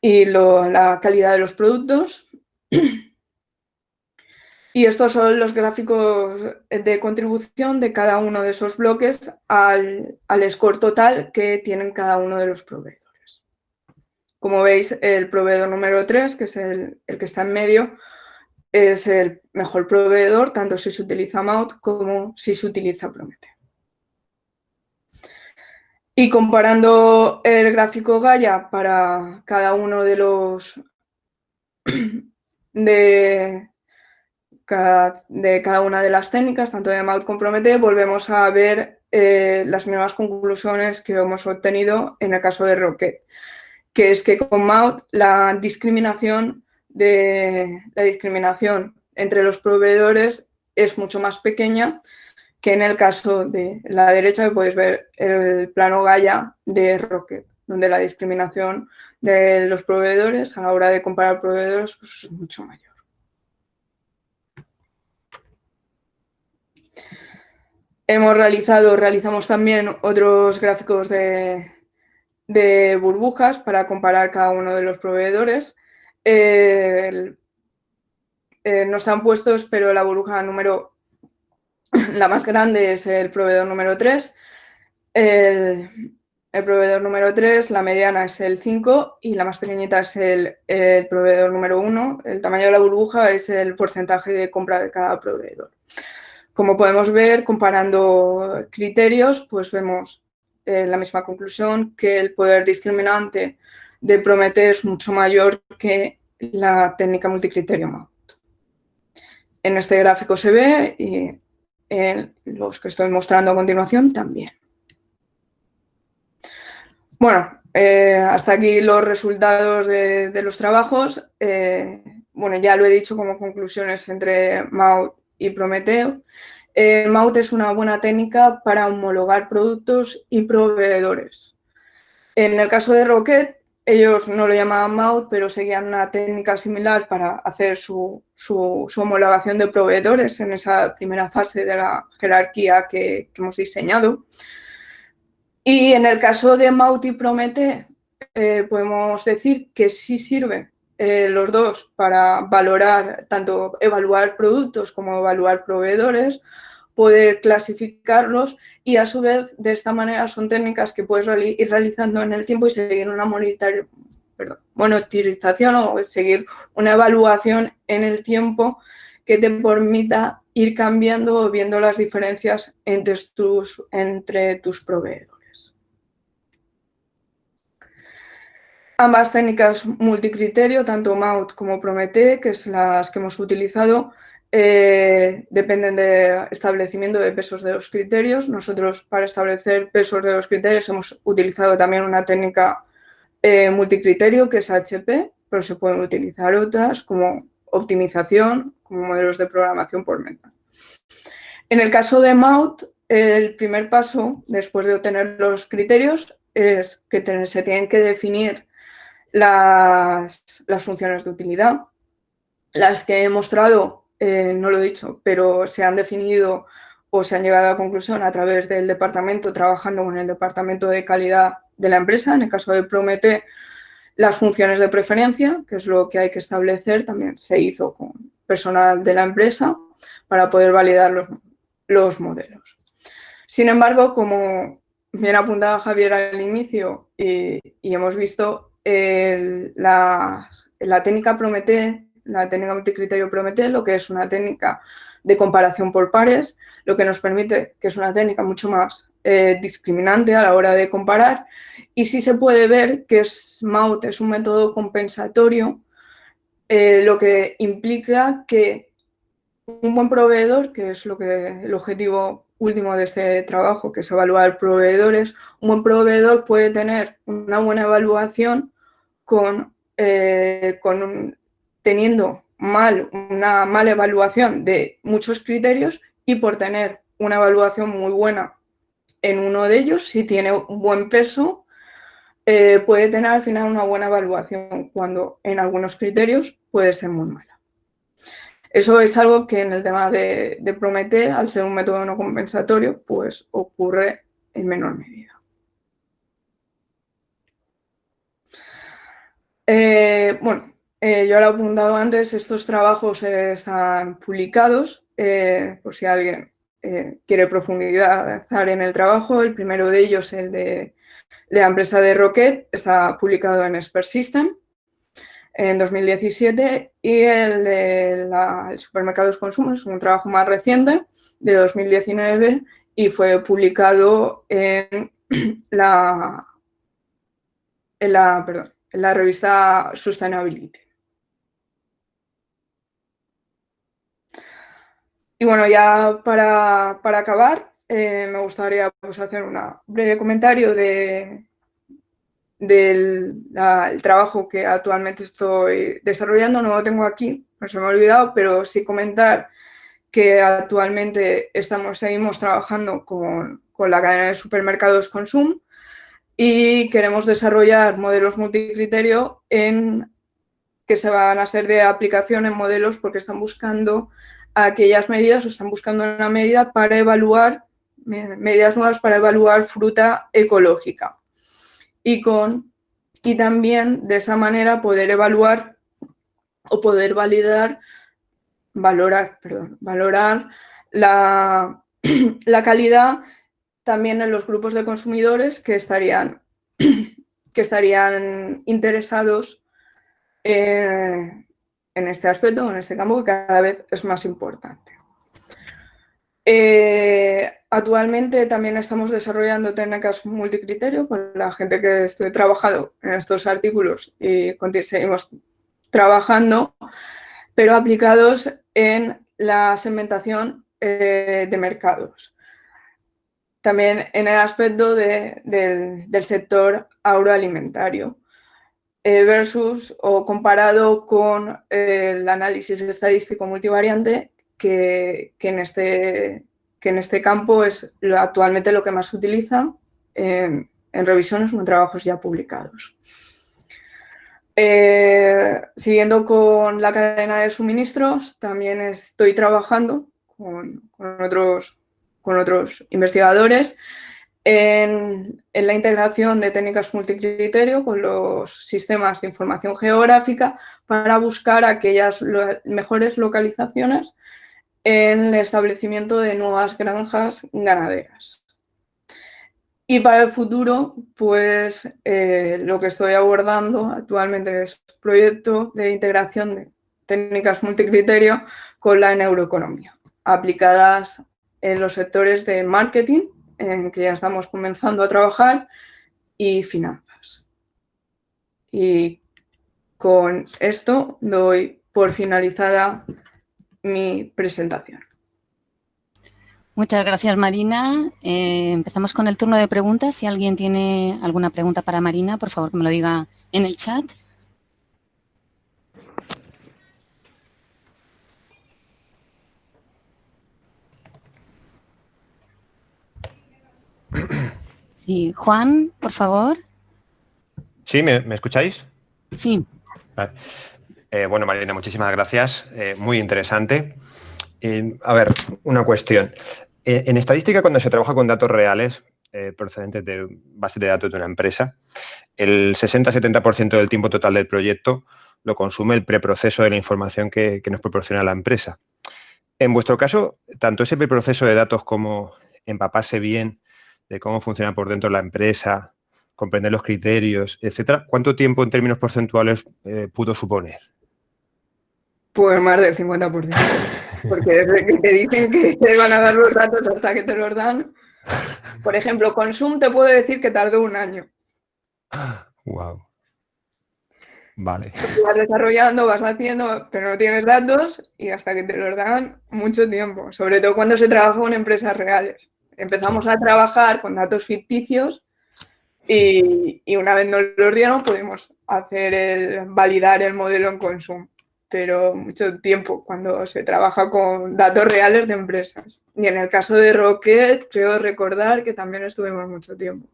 y la calidad de los productos. Y estos son los gráficos de contribución de cada uno de esos bloques al, score total que tienen cada uno de los proveedores. Como veis, el proveedor número 3, que es el, que está en medio, es el mejor proveedor, tanto si se utiliza Maut como si se utiliza Promete. Y comparando el gráfico Gaia para cada uno de los de, de cada una de las técnicas, tanto de Maut como Promete, volvemos a ver eh, las mismas conclusiones que hemos obtenido en el caso de Rocket, que es que con MAUT la discriminación, de, la discriminación entre los proveedores es mucho más pequeña que en el caso de la derecha, que podéis ver el plano Gaia de Rocket, donde la discriminación de los proveedores a la hora de comparar proveedores pues, es mucho mayor. Hemos realizado, realizamos también otros gráficos de, burbujas para comparar cada uno de los proveedores. Eh, no están puestos, pero la burbuja número, la más grande es el proveedor número 3. El, proveedor número 3, la mediana es el 5 y la más pequeñita es el, el proveedor número 1. El tamaño de la burbuja es el porcentaje de compra de cada proveedor. Como podemos ver, comparando criterios, pues vemos eh, la misma conclusión, que el poder discriminante de Prometeo es mucho mayor que la técnica multicriterio MAUT. En este gráfico se ve y en los que estoy mostrando a continuación también. Bueno, eh, hasta aquí los resultados de, los trabajos. Eh, bueno, ya lo he dicho como conclusiones entre MAUT y Prometeo. Eh, MAUT es una buena técnica para homologar productos y proveedores. En el caso de Rocket, ellos no lo llamaban MAUT, pero seguían una técnica similar para hacer su, homologación de proveedores en esa primera fase de la jerarquía que, hemos diseñado. Y en el caso de MAUT y Promete, eh, podemos decir que sí sirve eh, los dos para valorar, tanto evaluar productos como evaluar proveedores, poder clasificarlos y a su vez de esta manera son técnicas que puedes ir realizando en el tiempo y seguir una monitorización o seguir una evaluación en el tiempo que te permita ir cambiando o viendo las diferencias entre tus, entre tus proveedores. Ambas técnicas multicriterio, tanto MAUT como Promete, que es las que hemos utilizado, eh, dependen de establecimiento de pesos de los criterios. Nosotros para establecer pesos de los criterios hemos utilizado también una técnica eh, multicriterio que es HP, pero se pueden utilizar otras como optimización, como modelos de programación por meta. En el caso de MAUT, el primer paso después de obtener los criterios es que se tienen que definir las, funciones de utilidad, las que he mostrado, eh, no lo he dicho, pero se han definido o se han llegado a la conclusión a través del departamento, trabajando con el departamento de calidad de la empresa, en el caso de Promete, las funciones de preferencia, que es lo que hay que establecer, también se hizo con personal de la empresa para poder validar los, los modelos. Sin embargo, como bien apuntaba Javier al inicio y hemos visto, la, técnica Promete, la técnica multicriterio Promete, lo que es una técnica de comparación por pares, lo que nos permite, que es una técnica mucho más eh, discriminante a la hora de comparar, y sí se puede ver que SMAUT es un método compensatorio, eh, lo que implica que un buen proveedor, que es lo que el objetivo último de este trabajo, que es evaluar proveedores, un buen proveedor puede tener una buena evaluación con, eh, teniendo mal, una mala evaluación de muchos criterios y por tener una evaluación muy buena en uno de ellos, si tiene buen peso, eh, puede tener al final una buena evaluación cuando en algunos criterios puede ser muy mala. Eso es algo que en el tema de, de Prometer, al ser un método no compensatorio, pues ocurre en menor medida. Eh, bueno, eh, yo lo he apuntado antes, estos trabajos están publicados, eh, por si alguien quiere profundizar en el trabajo. El primero de ellos, el de, la empresa de Rocket, está publicado en Expert System en 2017 y el de supermercados consumo es un trabajo más reciente de 2019 y fue publicado en la, en la perdón, la revista Sustainability. Y bueno, ya para, acabar, eh, me gustaría pues, hacer un breve comentario de, del trabajo que actualmente estoy desarrollando. No lo tengo aquí, no se me ha olvidado, pero sí comentar que actualmente estamos, seguimos trabajando con, con la cadena de supermercados Consum y queremos desarrollar modelos multicriterio en que se van a ser de aplicación en modelos porque están buscando aquellas medidas o están buscando una medida para evaluar, medidas nuevas para evaluar fruta ecológica. Y, con, y también de esa manera poder evaluar o poder validar, valorar, perdón, valorar la, la calidad también en los grupos de consumidores que estarían, que estarían interesados en este aspecto, en este campo, que cada vez es más importante. Eh, actualmente también estamos desarrollando técnicas multicriterio con la gente que estoy trabajando en estos artículos y seguimos trabajando, pero aplicados en la segmentación eh, de mercados. También en el aspecto del sector agroalimentario. Eh, versus o comparado con el análisis estadístico multivariante que, en, este, que en este campo es actualmente lo que más se utiliza en, revisiones o en trabajos ya publicados. Eh, siguiendo con la cadena de suministros, también estoy trabajando con, otros, con otros investigadores en, la integración de técnicas multicriterio con los sistemas de información geográfica para buscar aquellas mejores localizaciones en el establecimiento de nuevas granjas ganaderas. Y para el futuro, pues eh, lo que estoy abordando actualmente es proyecto de integración de técnicas multicriterio con la neuroeconomía, aplicadas en los sectores de marketing, en que ya estamos comenzando a trabajar, y finanzas. Y con esto doy por finalizada mi presentación. Muchas gracias, Marina. Eh, empezamos con el turno de preguntas. Si alguien tiene alguna pregunta para Marina, por favor que me lo diga en el chat. Sí, Juan, por favor. Sí, ¿me, escucháis? Sí. Eh, bueno, Marina, muchísimas gracias. Eh, muy interesante. Eh, a ver, una cuestión. en estadística, cuando se trabaja con datos reales procedentes de base de datos de una empresa, el 60-70% del tiempo total del proyecto lo consume el preproceso de la información que, que nos proporciona la empresa. En vuestro caso, tanto ese preproceso de datos como empaparse bien de cómo funciona por dentro la empresa, comprender los criterios, etcétera, ¿cuánto tiempo en términos porcentuales eh, pudo suponer? Pues más del 50%. Porque desde que te dicen que te van a dar los datos hasta que te los dan. Por ejemplo, Consum te puedo decir que tardó un año. Wow. Vale. vas desarrollando, vas haciendo, pero no tienes datos y hasta que te los dan mucho tiempo. Sobre todo cuando se trabaja con empresas reales empezamos a trabajar con datos ficticios y, una vez nos los dieron pudimos hacer el, validar el modelo en consumo, pero mucho tiempo cuando se trabaja con datos reales de empresas. Y en el caso de Rocket, creo recordar que también estuvimos mucho tiempo.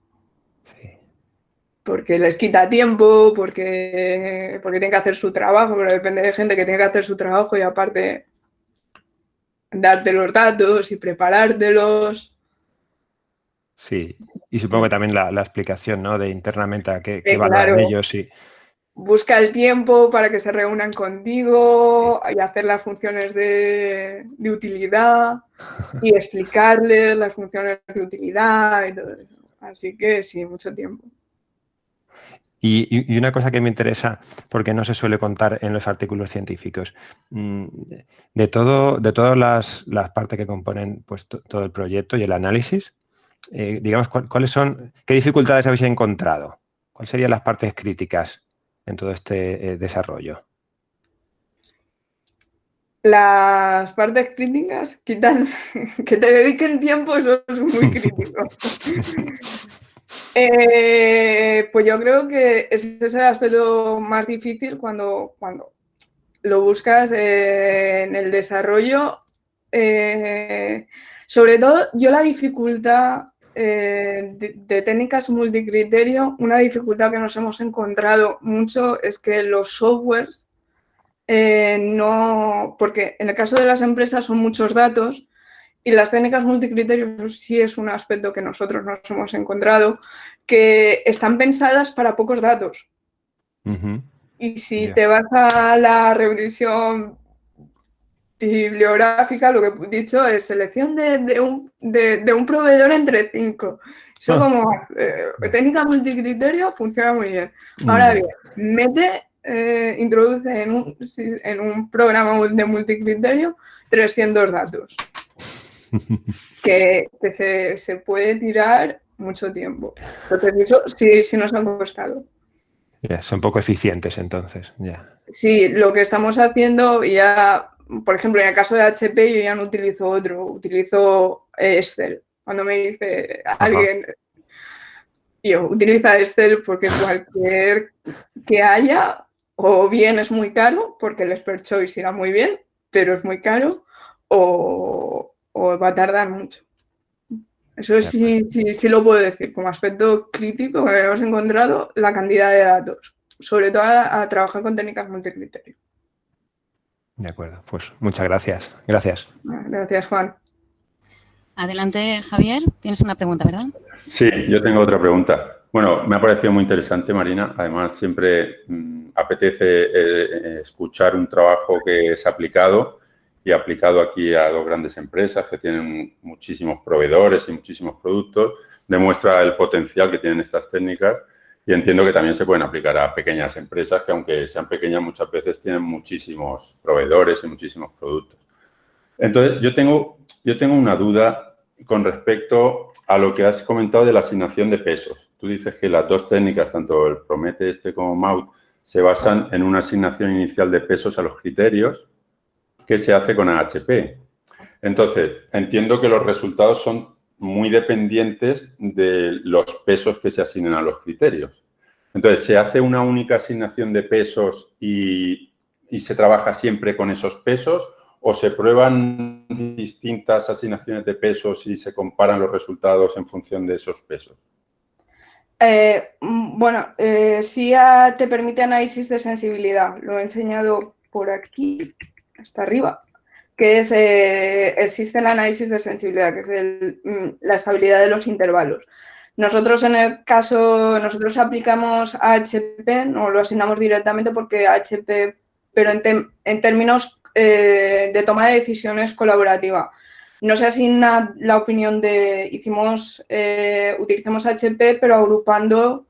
Porque les quita tiempo, porque, porque tienen que hacer su trabajo, pero depende de gente que tiene que hacer su trabajo y aparte darte los datos y preparártelos. Sí, y supongo que también la, explicación ¿no? de internamente a qué, qué ellos. Y... Busca el tiempo para que se reúnan contigo y hacer las funciones de, utilidad y explicarles las funciones de utilidad y todo eso. Así que sí, mucho tiempo. Y, una cosa que me interesa, porque no se suele contar en los artículos científicos, mm, de, todo, de todas las, las partes que componen pues, todo el proyecto y el análisis, eh, digamos, cuáles son, qué dificultades habéis encontrado, cuáles serían las partes críticas en todo este eh, desarrollo. Las partes críticas, quitan, que te dediquen tiempo, eso es muy crítico. Eh, pues yo creo que ese es el aspecto más difícil cuando, cuando lo buscas en el desarrollo. Sobre todo, yo la dificultad de, de, técnicas multicriterio, una dificultad que nos hemos encontrado mucho es que los softwares eh, no, porque en el caso de las empresas son muchos datos y las técnicas multicriterios sí es un aspecto que nosotros nos hemos encontrado, que están pensadas para pocos datos. Y si te vas a la regresión bibliográfica, lo que he dicho es selección de, un, de, un, proveedor entre cinco. Eso ah. como eh, técnica multicriterio funciona muy bien. Ahora bien, mete eh, introduce en un, en un, programa de multicriterio 300 datos, que, se, puede tirar mucho tiempo. Entonces, eso sí, sí nos han costado. Ya, son poco eficientes entonces, ya. Sí, lo que estamos haciendo ya, por ejemplo, en el caso de HP yo ya no utilizo otro, utilizo Excel. Cuando me dice alguien, yo utiliza Excel porque cualquier que haya o bien es muy caro, porque el Expert Choice irá muy bien, pero es muy caro, o, va a tardar mucho. Eso sí, sí, sí lo puedo decir. Como aspecto crítico que hemos encontrado, la cantidad de datos, sobre todo a, trabajar con técnicas multicriterio. De acuerdo, pues muchas gracias. Gracias. Gracias, Juan. Adelante, Javier. Tienes una pregunta, ¿verdad? Sí, yo tengo otra pregunta. Bueno, me ha parecido muy interesante, Marina. Además, siempre mm, apetece eh, eh, escuchar un trabajo que es aplicado y aplicado aquí a dos grandes empresas que tienen muchísimos proveedores y muchísimos productos. Demuestra el potencial que tienen estas técnicas y entiendo que también se pueden aplicar a pequeñas empresas que, aunque sean pequeñas, muchas veces tienen muchísimos proveedores y muchísimos productos. Entonces, yo tengo, yo tengo una duda con respecto a lo que has comentado de la asignación de pesos. Tú dices que las dos técnicas, tanto el Promete este como MAUT, se basan en una asignación inicial de pesos a los criterios que se hace con AHP. Entonces, entiendo que los resultados son muy dependientes de los pesos que se asignen a los criterios. Entonces, ¿se hace una única asignación de pesos y, se trabaja siempre con esos pesos o se prueban distintas asignaciones de pesos y se comparan los resultados en función de esos pesos? Eh, mm, bueno, eh, sí te permite análisis de sensibilidad. Lo he enseñado por aquí, hasta arriba, que es eh, existe el análisis de sensibilidad, que es mm, la estabilidad de los intervalos. Nosotros en el caso, nosotros aplicamos AHP, no lo asignamos directamente porque AHP, pero en términos eh, de toma de decisiones colaborativa. No se asigna la opinión de, hicimos, eh, utilizamos HP, pero agrupando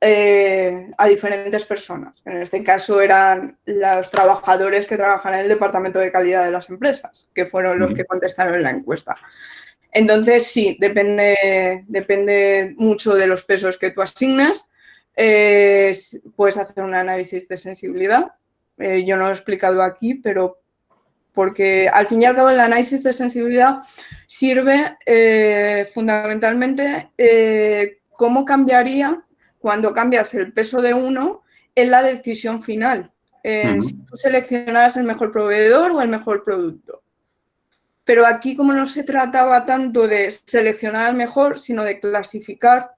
eh, a diferentes personas. En este caso eran los trabajadores que trabajan en el departamento de calidad de las empresas, que fueron los que contestaron la encuesta. Entonces, sí, depende, depende mucho de los pesos que tú asignas. puedes hacer un análisis de sensibilidad eh, yo no lo he explicado aquí, pero porque al fin y al cabo el análisis de sensibilidad sirve eh, fundamentalmente eh, cómo cambiaría cuando cambias el peso de uno en la decisión final. Si tú seleccionaras el mejor proveedor o el mejor producto. Pero aquí como no se trataba tanto de seleccionar el mejor, sino de clasificar,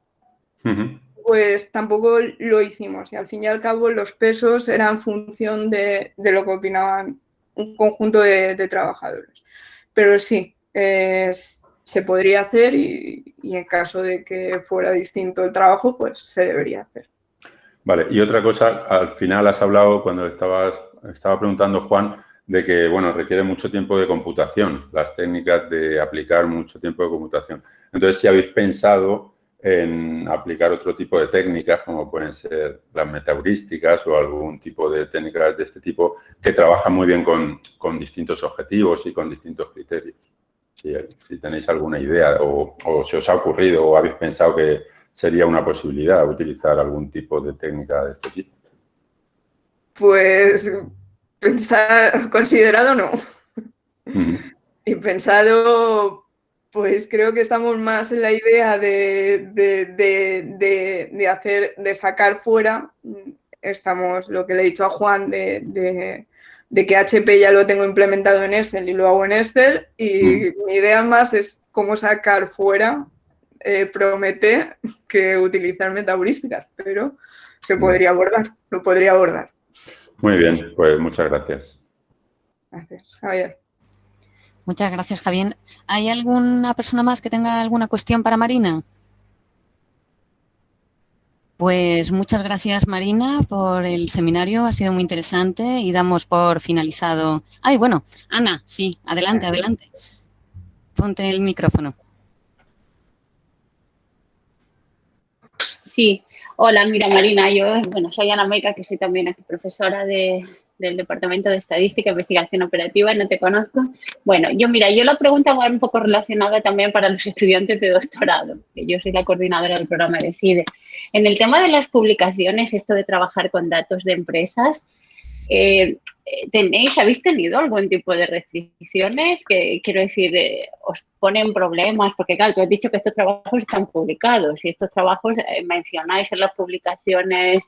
pues tampoco lo hicimos. Y al fin y al cabo los pesos eran función de, lo que opinaban un conjunto de, trabajadores. Pero sí, se podría hacer y, en caso de que fuera distinto el trabajo, pues se debería hacer. Vale, y otra cosa, al final has hablado cuando estabas, estaba preguntando Juan, de que, bueno, requiere mucho tiempo de computación, las técnicas de aplicar mucho tiempo de computación. Entonces, si habéis pensado en aplicar otro tipo de técnicas, como pueden ser las metaheurísticas o algún tipo de técnicas de este tipo, que trabajan muy bien con, con distintos objetivos y con distintos criterios. Si, tenéis alguna idea o, o, se os ha ocurrido o habéis pensado que sería una posibilidad utilizar algún tipo de técnica de este tipo. Pues pensado, considerado no. Y pensado, pues creo que estamos más en la idea de, de, hacer, de sacar fuera. Estamos, lo que le he dicho a Juan, de, que HP ya lo tengo implementado en Excel y lo hago en Excel. Y mi idea más es cómo sacar fuera eh, promete que utilizar metaheurísticas, pero se podría abordar, lo podría abordar. Muy bien, pues muchas gracias. Gracias, Javier. Muchas gracias, Javier. ¿Hay alguna persona más que tenga alguna cuestión para Marina? Pues muchas gracias, Marina, por el seminario. Ha sido muy interesante y damos por finalizado. Ay, bueno, Ana, sí, adelante, adelante. Ponte el micrófono. Sí, hola, mira Marina, yo bueno, soy Ana Meca, que soy también aquí profesora del Departamento de Estadística e Investigación Operativa, no te conozco. Bueno, yo mira, yo la pregunta va un poco relacionada también para los estudiantes de doctorado, que yo soy la coordinadora del programa DECIDE. En el tema de las publicaciones, esto de trabajar con datos de empresas, eh, ¿tenéis, habéis tenido algún tipo de restricciones que, quiero decir, eh, os ponen problemas? Porque claro, tú has dicho que estos trabajos están publicados y estos trabajos eh, mencionáis en las publicaciones,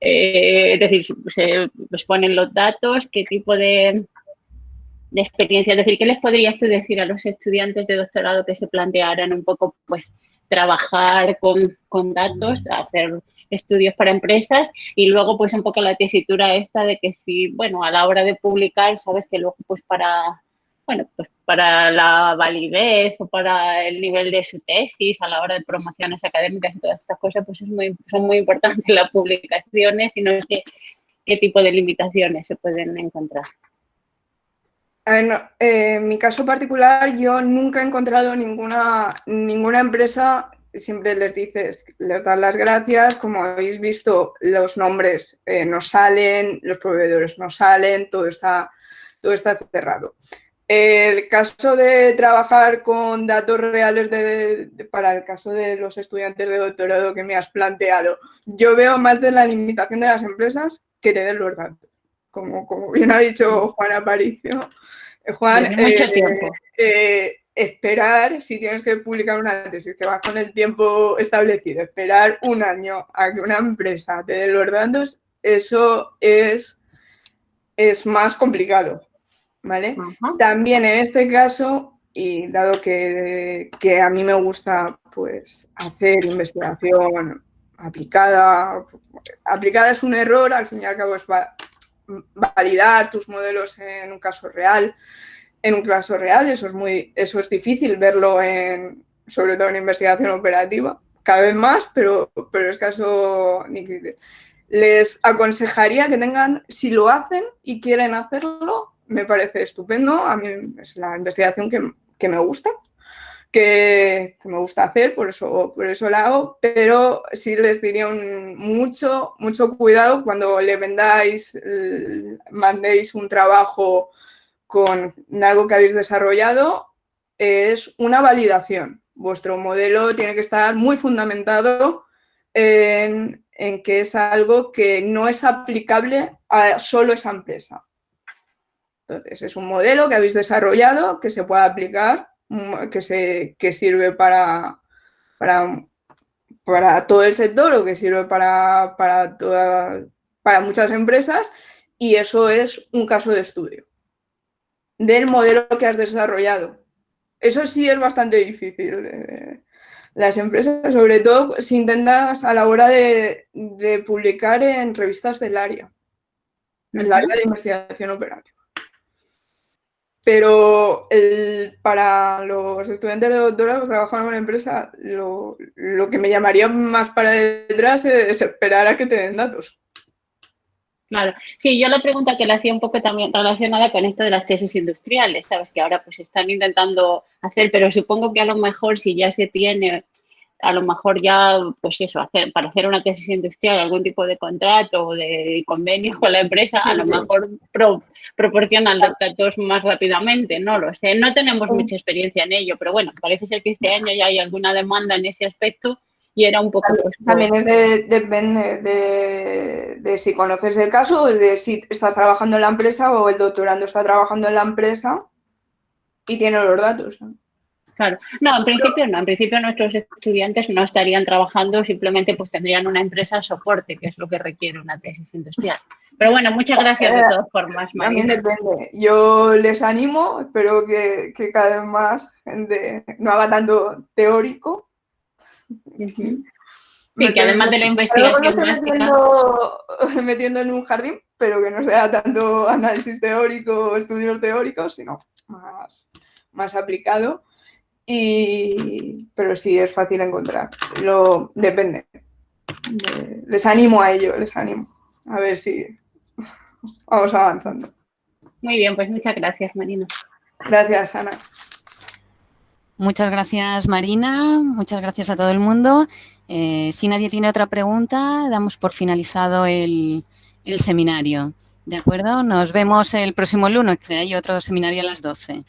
es decir, se os ponen los datos, qué tipo de, de experiencia, es decir, ¿qué les podrías tú decir a los estudiantes de doctorado que se plantearan un poco, pues, trabajar con, con datos, hacer estudios para empresas y luego pues un poco la tesitura esta de que si, bueno, a la hora de publicar, sabes que luego pues para, bueno, pues para la validez o para el nivel de su tesis, a la hora de promociones académicas y todas estas cosas, pues son muy importantes las publicaciones y no sé qué tipo de limitaciones se pueden encontrar. Eh, en mi caso particular, yo nunca he encontrado ninguna, ninguna empresa siempre les dices, les das las gracias, como habéis visto, los nombres eh, no salen, los proveedores no salen, todo está, todo está cerrado. El caso de trabajar con datos reales para el caso de los estudiantes de doctorado que me has planteado, yo veo más de la limitación de las empresas que te den los datos. Como, como bien ha dicho Juan Aparicio. Eh, Juan, mucho eh, tiempo esperar, si tienes que publicar una tesis que vas con el tiempo establecido, esperar un año a que una empresa te dé los datos, eso es, es más complicado, ¿vale? También en este caso, y dado que, a mí me gusta pues, hacer investigación aplicada, aplicada es un error, al fin y al cabo es validar tus modelos en un caso real, en un caso real, eso es, muy, eso es difícil verlo en, sobre todo en investigación operativa, cada vez más, pero, pero es caso... Les aconsejaría que tengan, si lo hacen y quieren hacerlo, me parece estupendo, a mí es la investigación que, me gusta, que, me gusta hacer, por eso, por eso la hago, pero sí les diría un, mucho, mucho cuidado cuando le vendáis, mandéis un trabajo con algo que habéis desarrollado es una validación. Vuestro modelo tiene que estar muy fundamentado en, que es algo que no es aplicable a solo esa empresa. Entonces, es un modelo que habéis desarrollado, que se puede aplicar, mm, que, se, que sirve para, para, para, todo el sector o que sirve para, para, para muchas empresas y eso es un caso de estudio del modelo que has desarrollado. Eso sí es bastante difícil. Las empresas, sobre todo, si intentas a la hora de, publicar en revistas del área, en el área de investigación operativa. Pero para los estudiantes de doctorado que trabajan en una empresa, lo, lo que me llamaría más para detrás es esperar a que te den datos. Claro, sí, yo la pregunta que le hacía un poco también relacionada con esto de las tesis industriales, sabes que ahora pues están intentando hacer, pero supongo que a lo mejor si ya se tiene, a lo mejor ya, pues eso, hacer para hacer una tesis industrial algún tipo de contrato o de convenio con la empresa, a lo mejor proporcionan los datos más rápidamente, no lo sé, no tenemos mucha experiencia en ello, pero bueno, parece ser que este año ya hay alguna demanda en ese aspecto y era un poco... Pues, También es depende de, de, si conoces el caso, de si estás trabajando en la empresa o el doctorando está trabajando en la empresa y tiene los datos. Claro, no, en principio no, en principio nuestros estudiantes no estarían trabajando, simplemente pues tendrían una empresa soporte, que es lo que requiere una tesis industrial. Pero bueno, muchas gracias de todas formas, También depende. Yo les animo, espero que, cada vez más gente no haga tanto teórico. Sí, que además de la investigación metiendo, metiendo en un jardín, pero que no sea tanto análisis teórico, estudios teóricos, sino más, más aplicado. Y, pero sí, es fácil encontrar. Lo, depende. les animo a ello, les animo. A ver si vamos avanzando. Muy bien, pues muchas gracias, Marina. Gracias, Ana. Muchas gracias, Marina. Muchas gracias a todo el mundo. Eh, si nadie tiene otra pregunta, damos por finalizado el, el seminario. ¿De acuerdo? Nos vemos el próximo lunes, que hay otro seminario a las 12.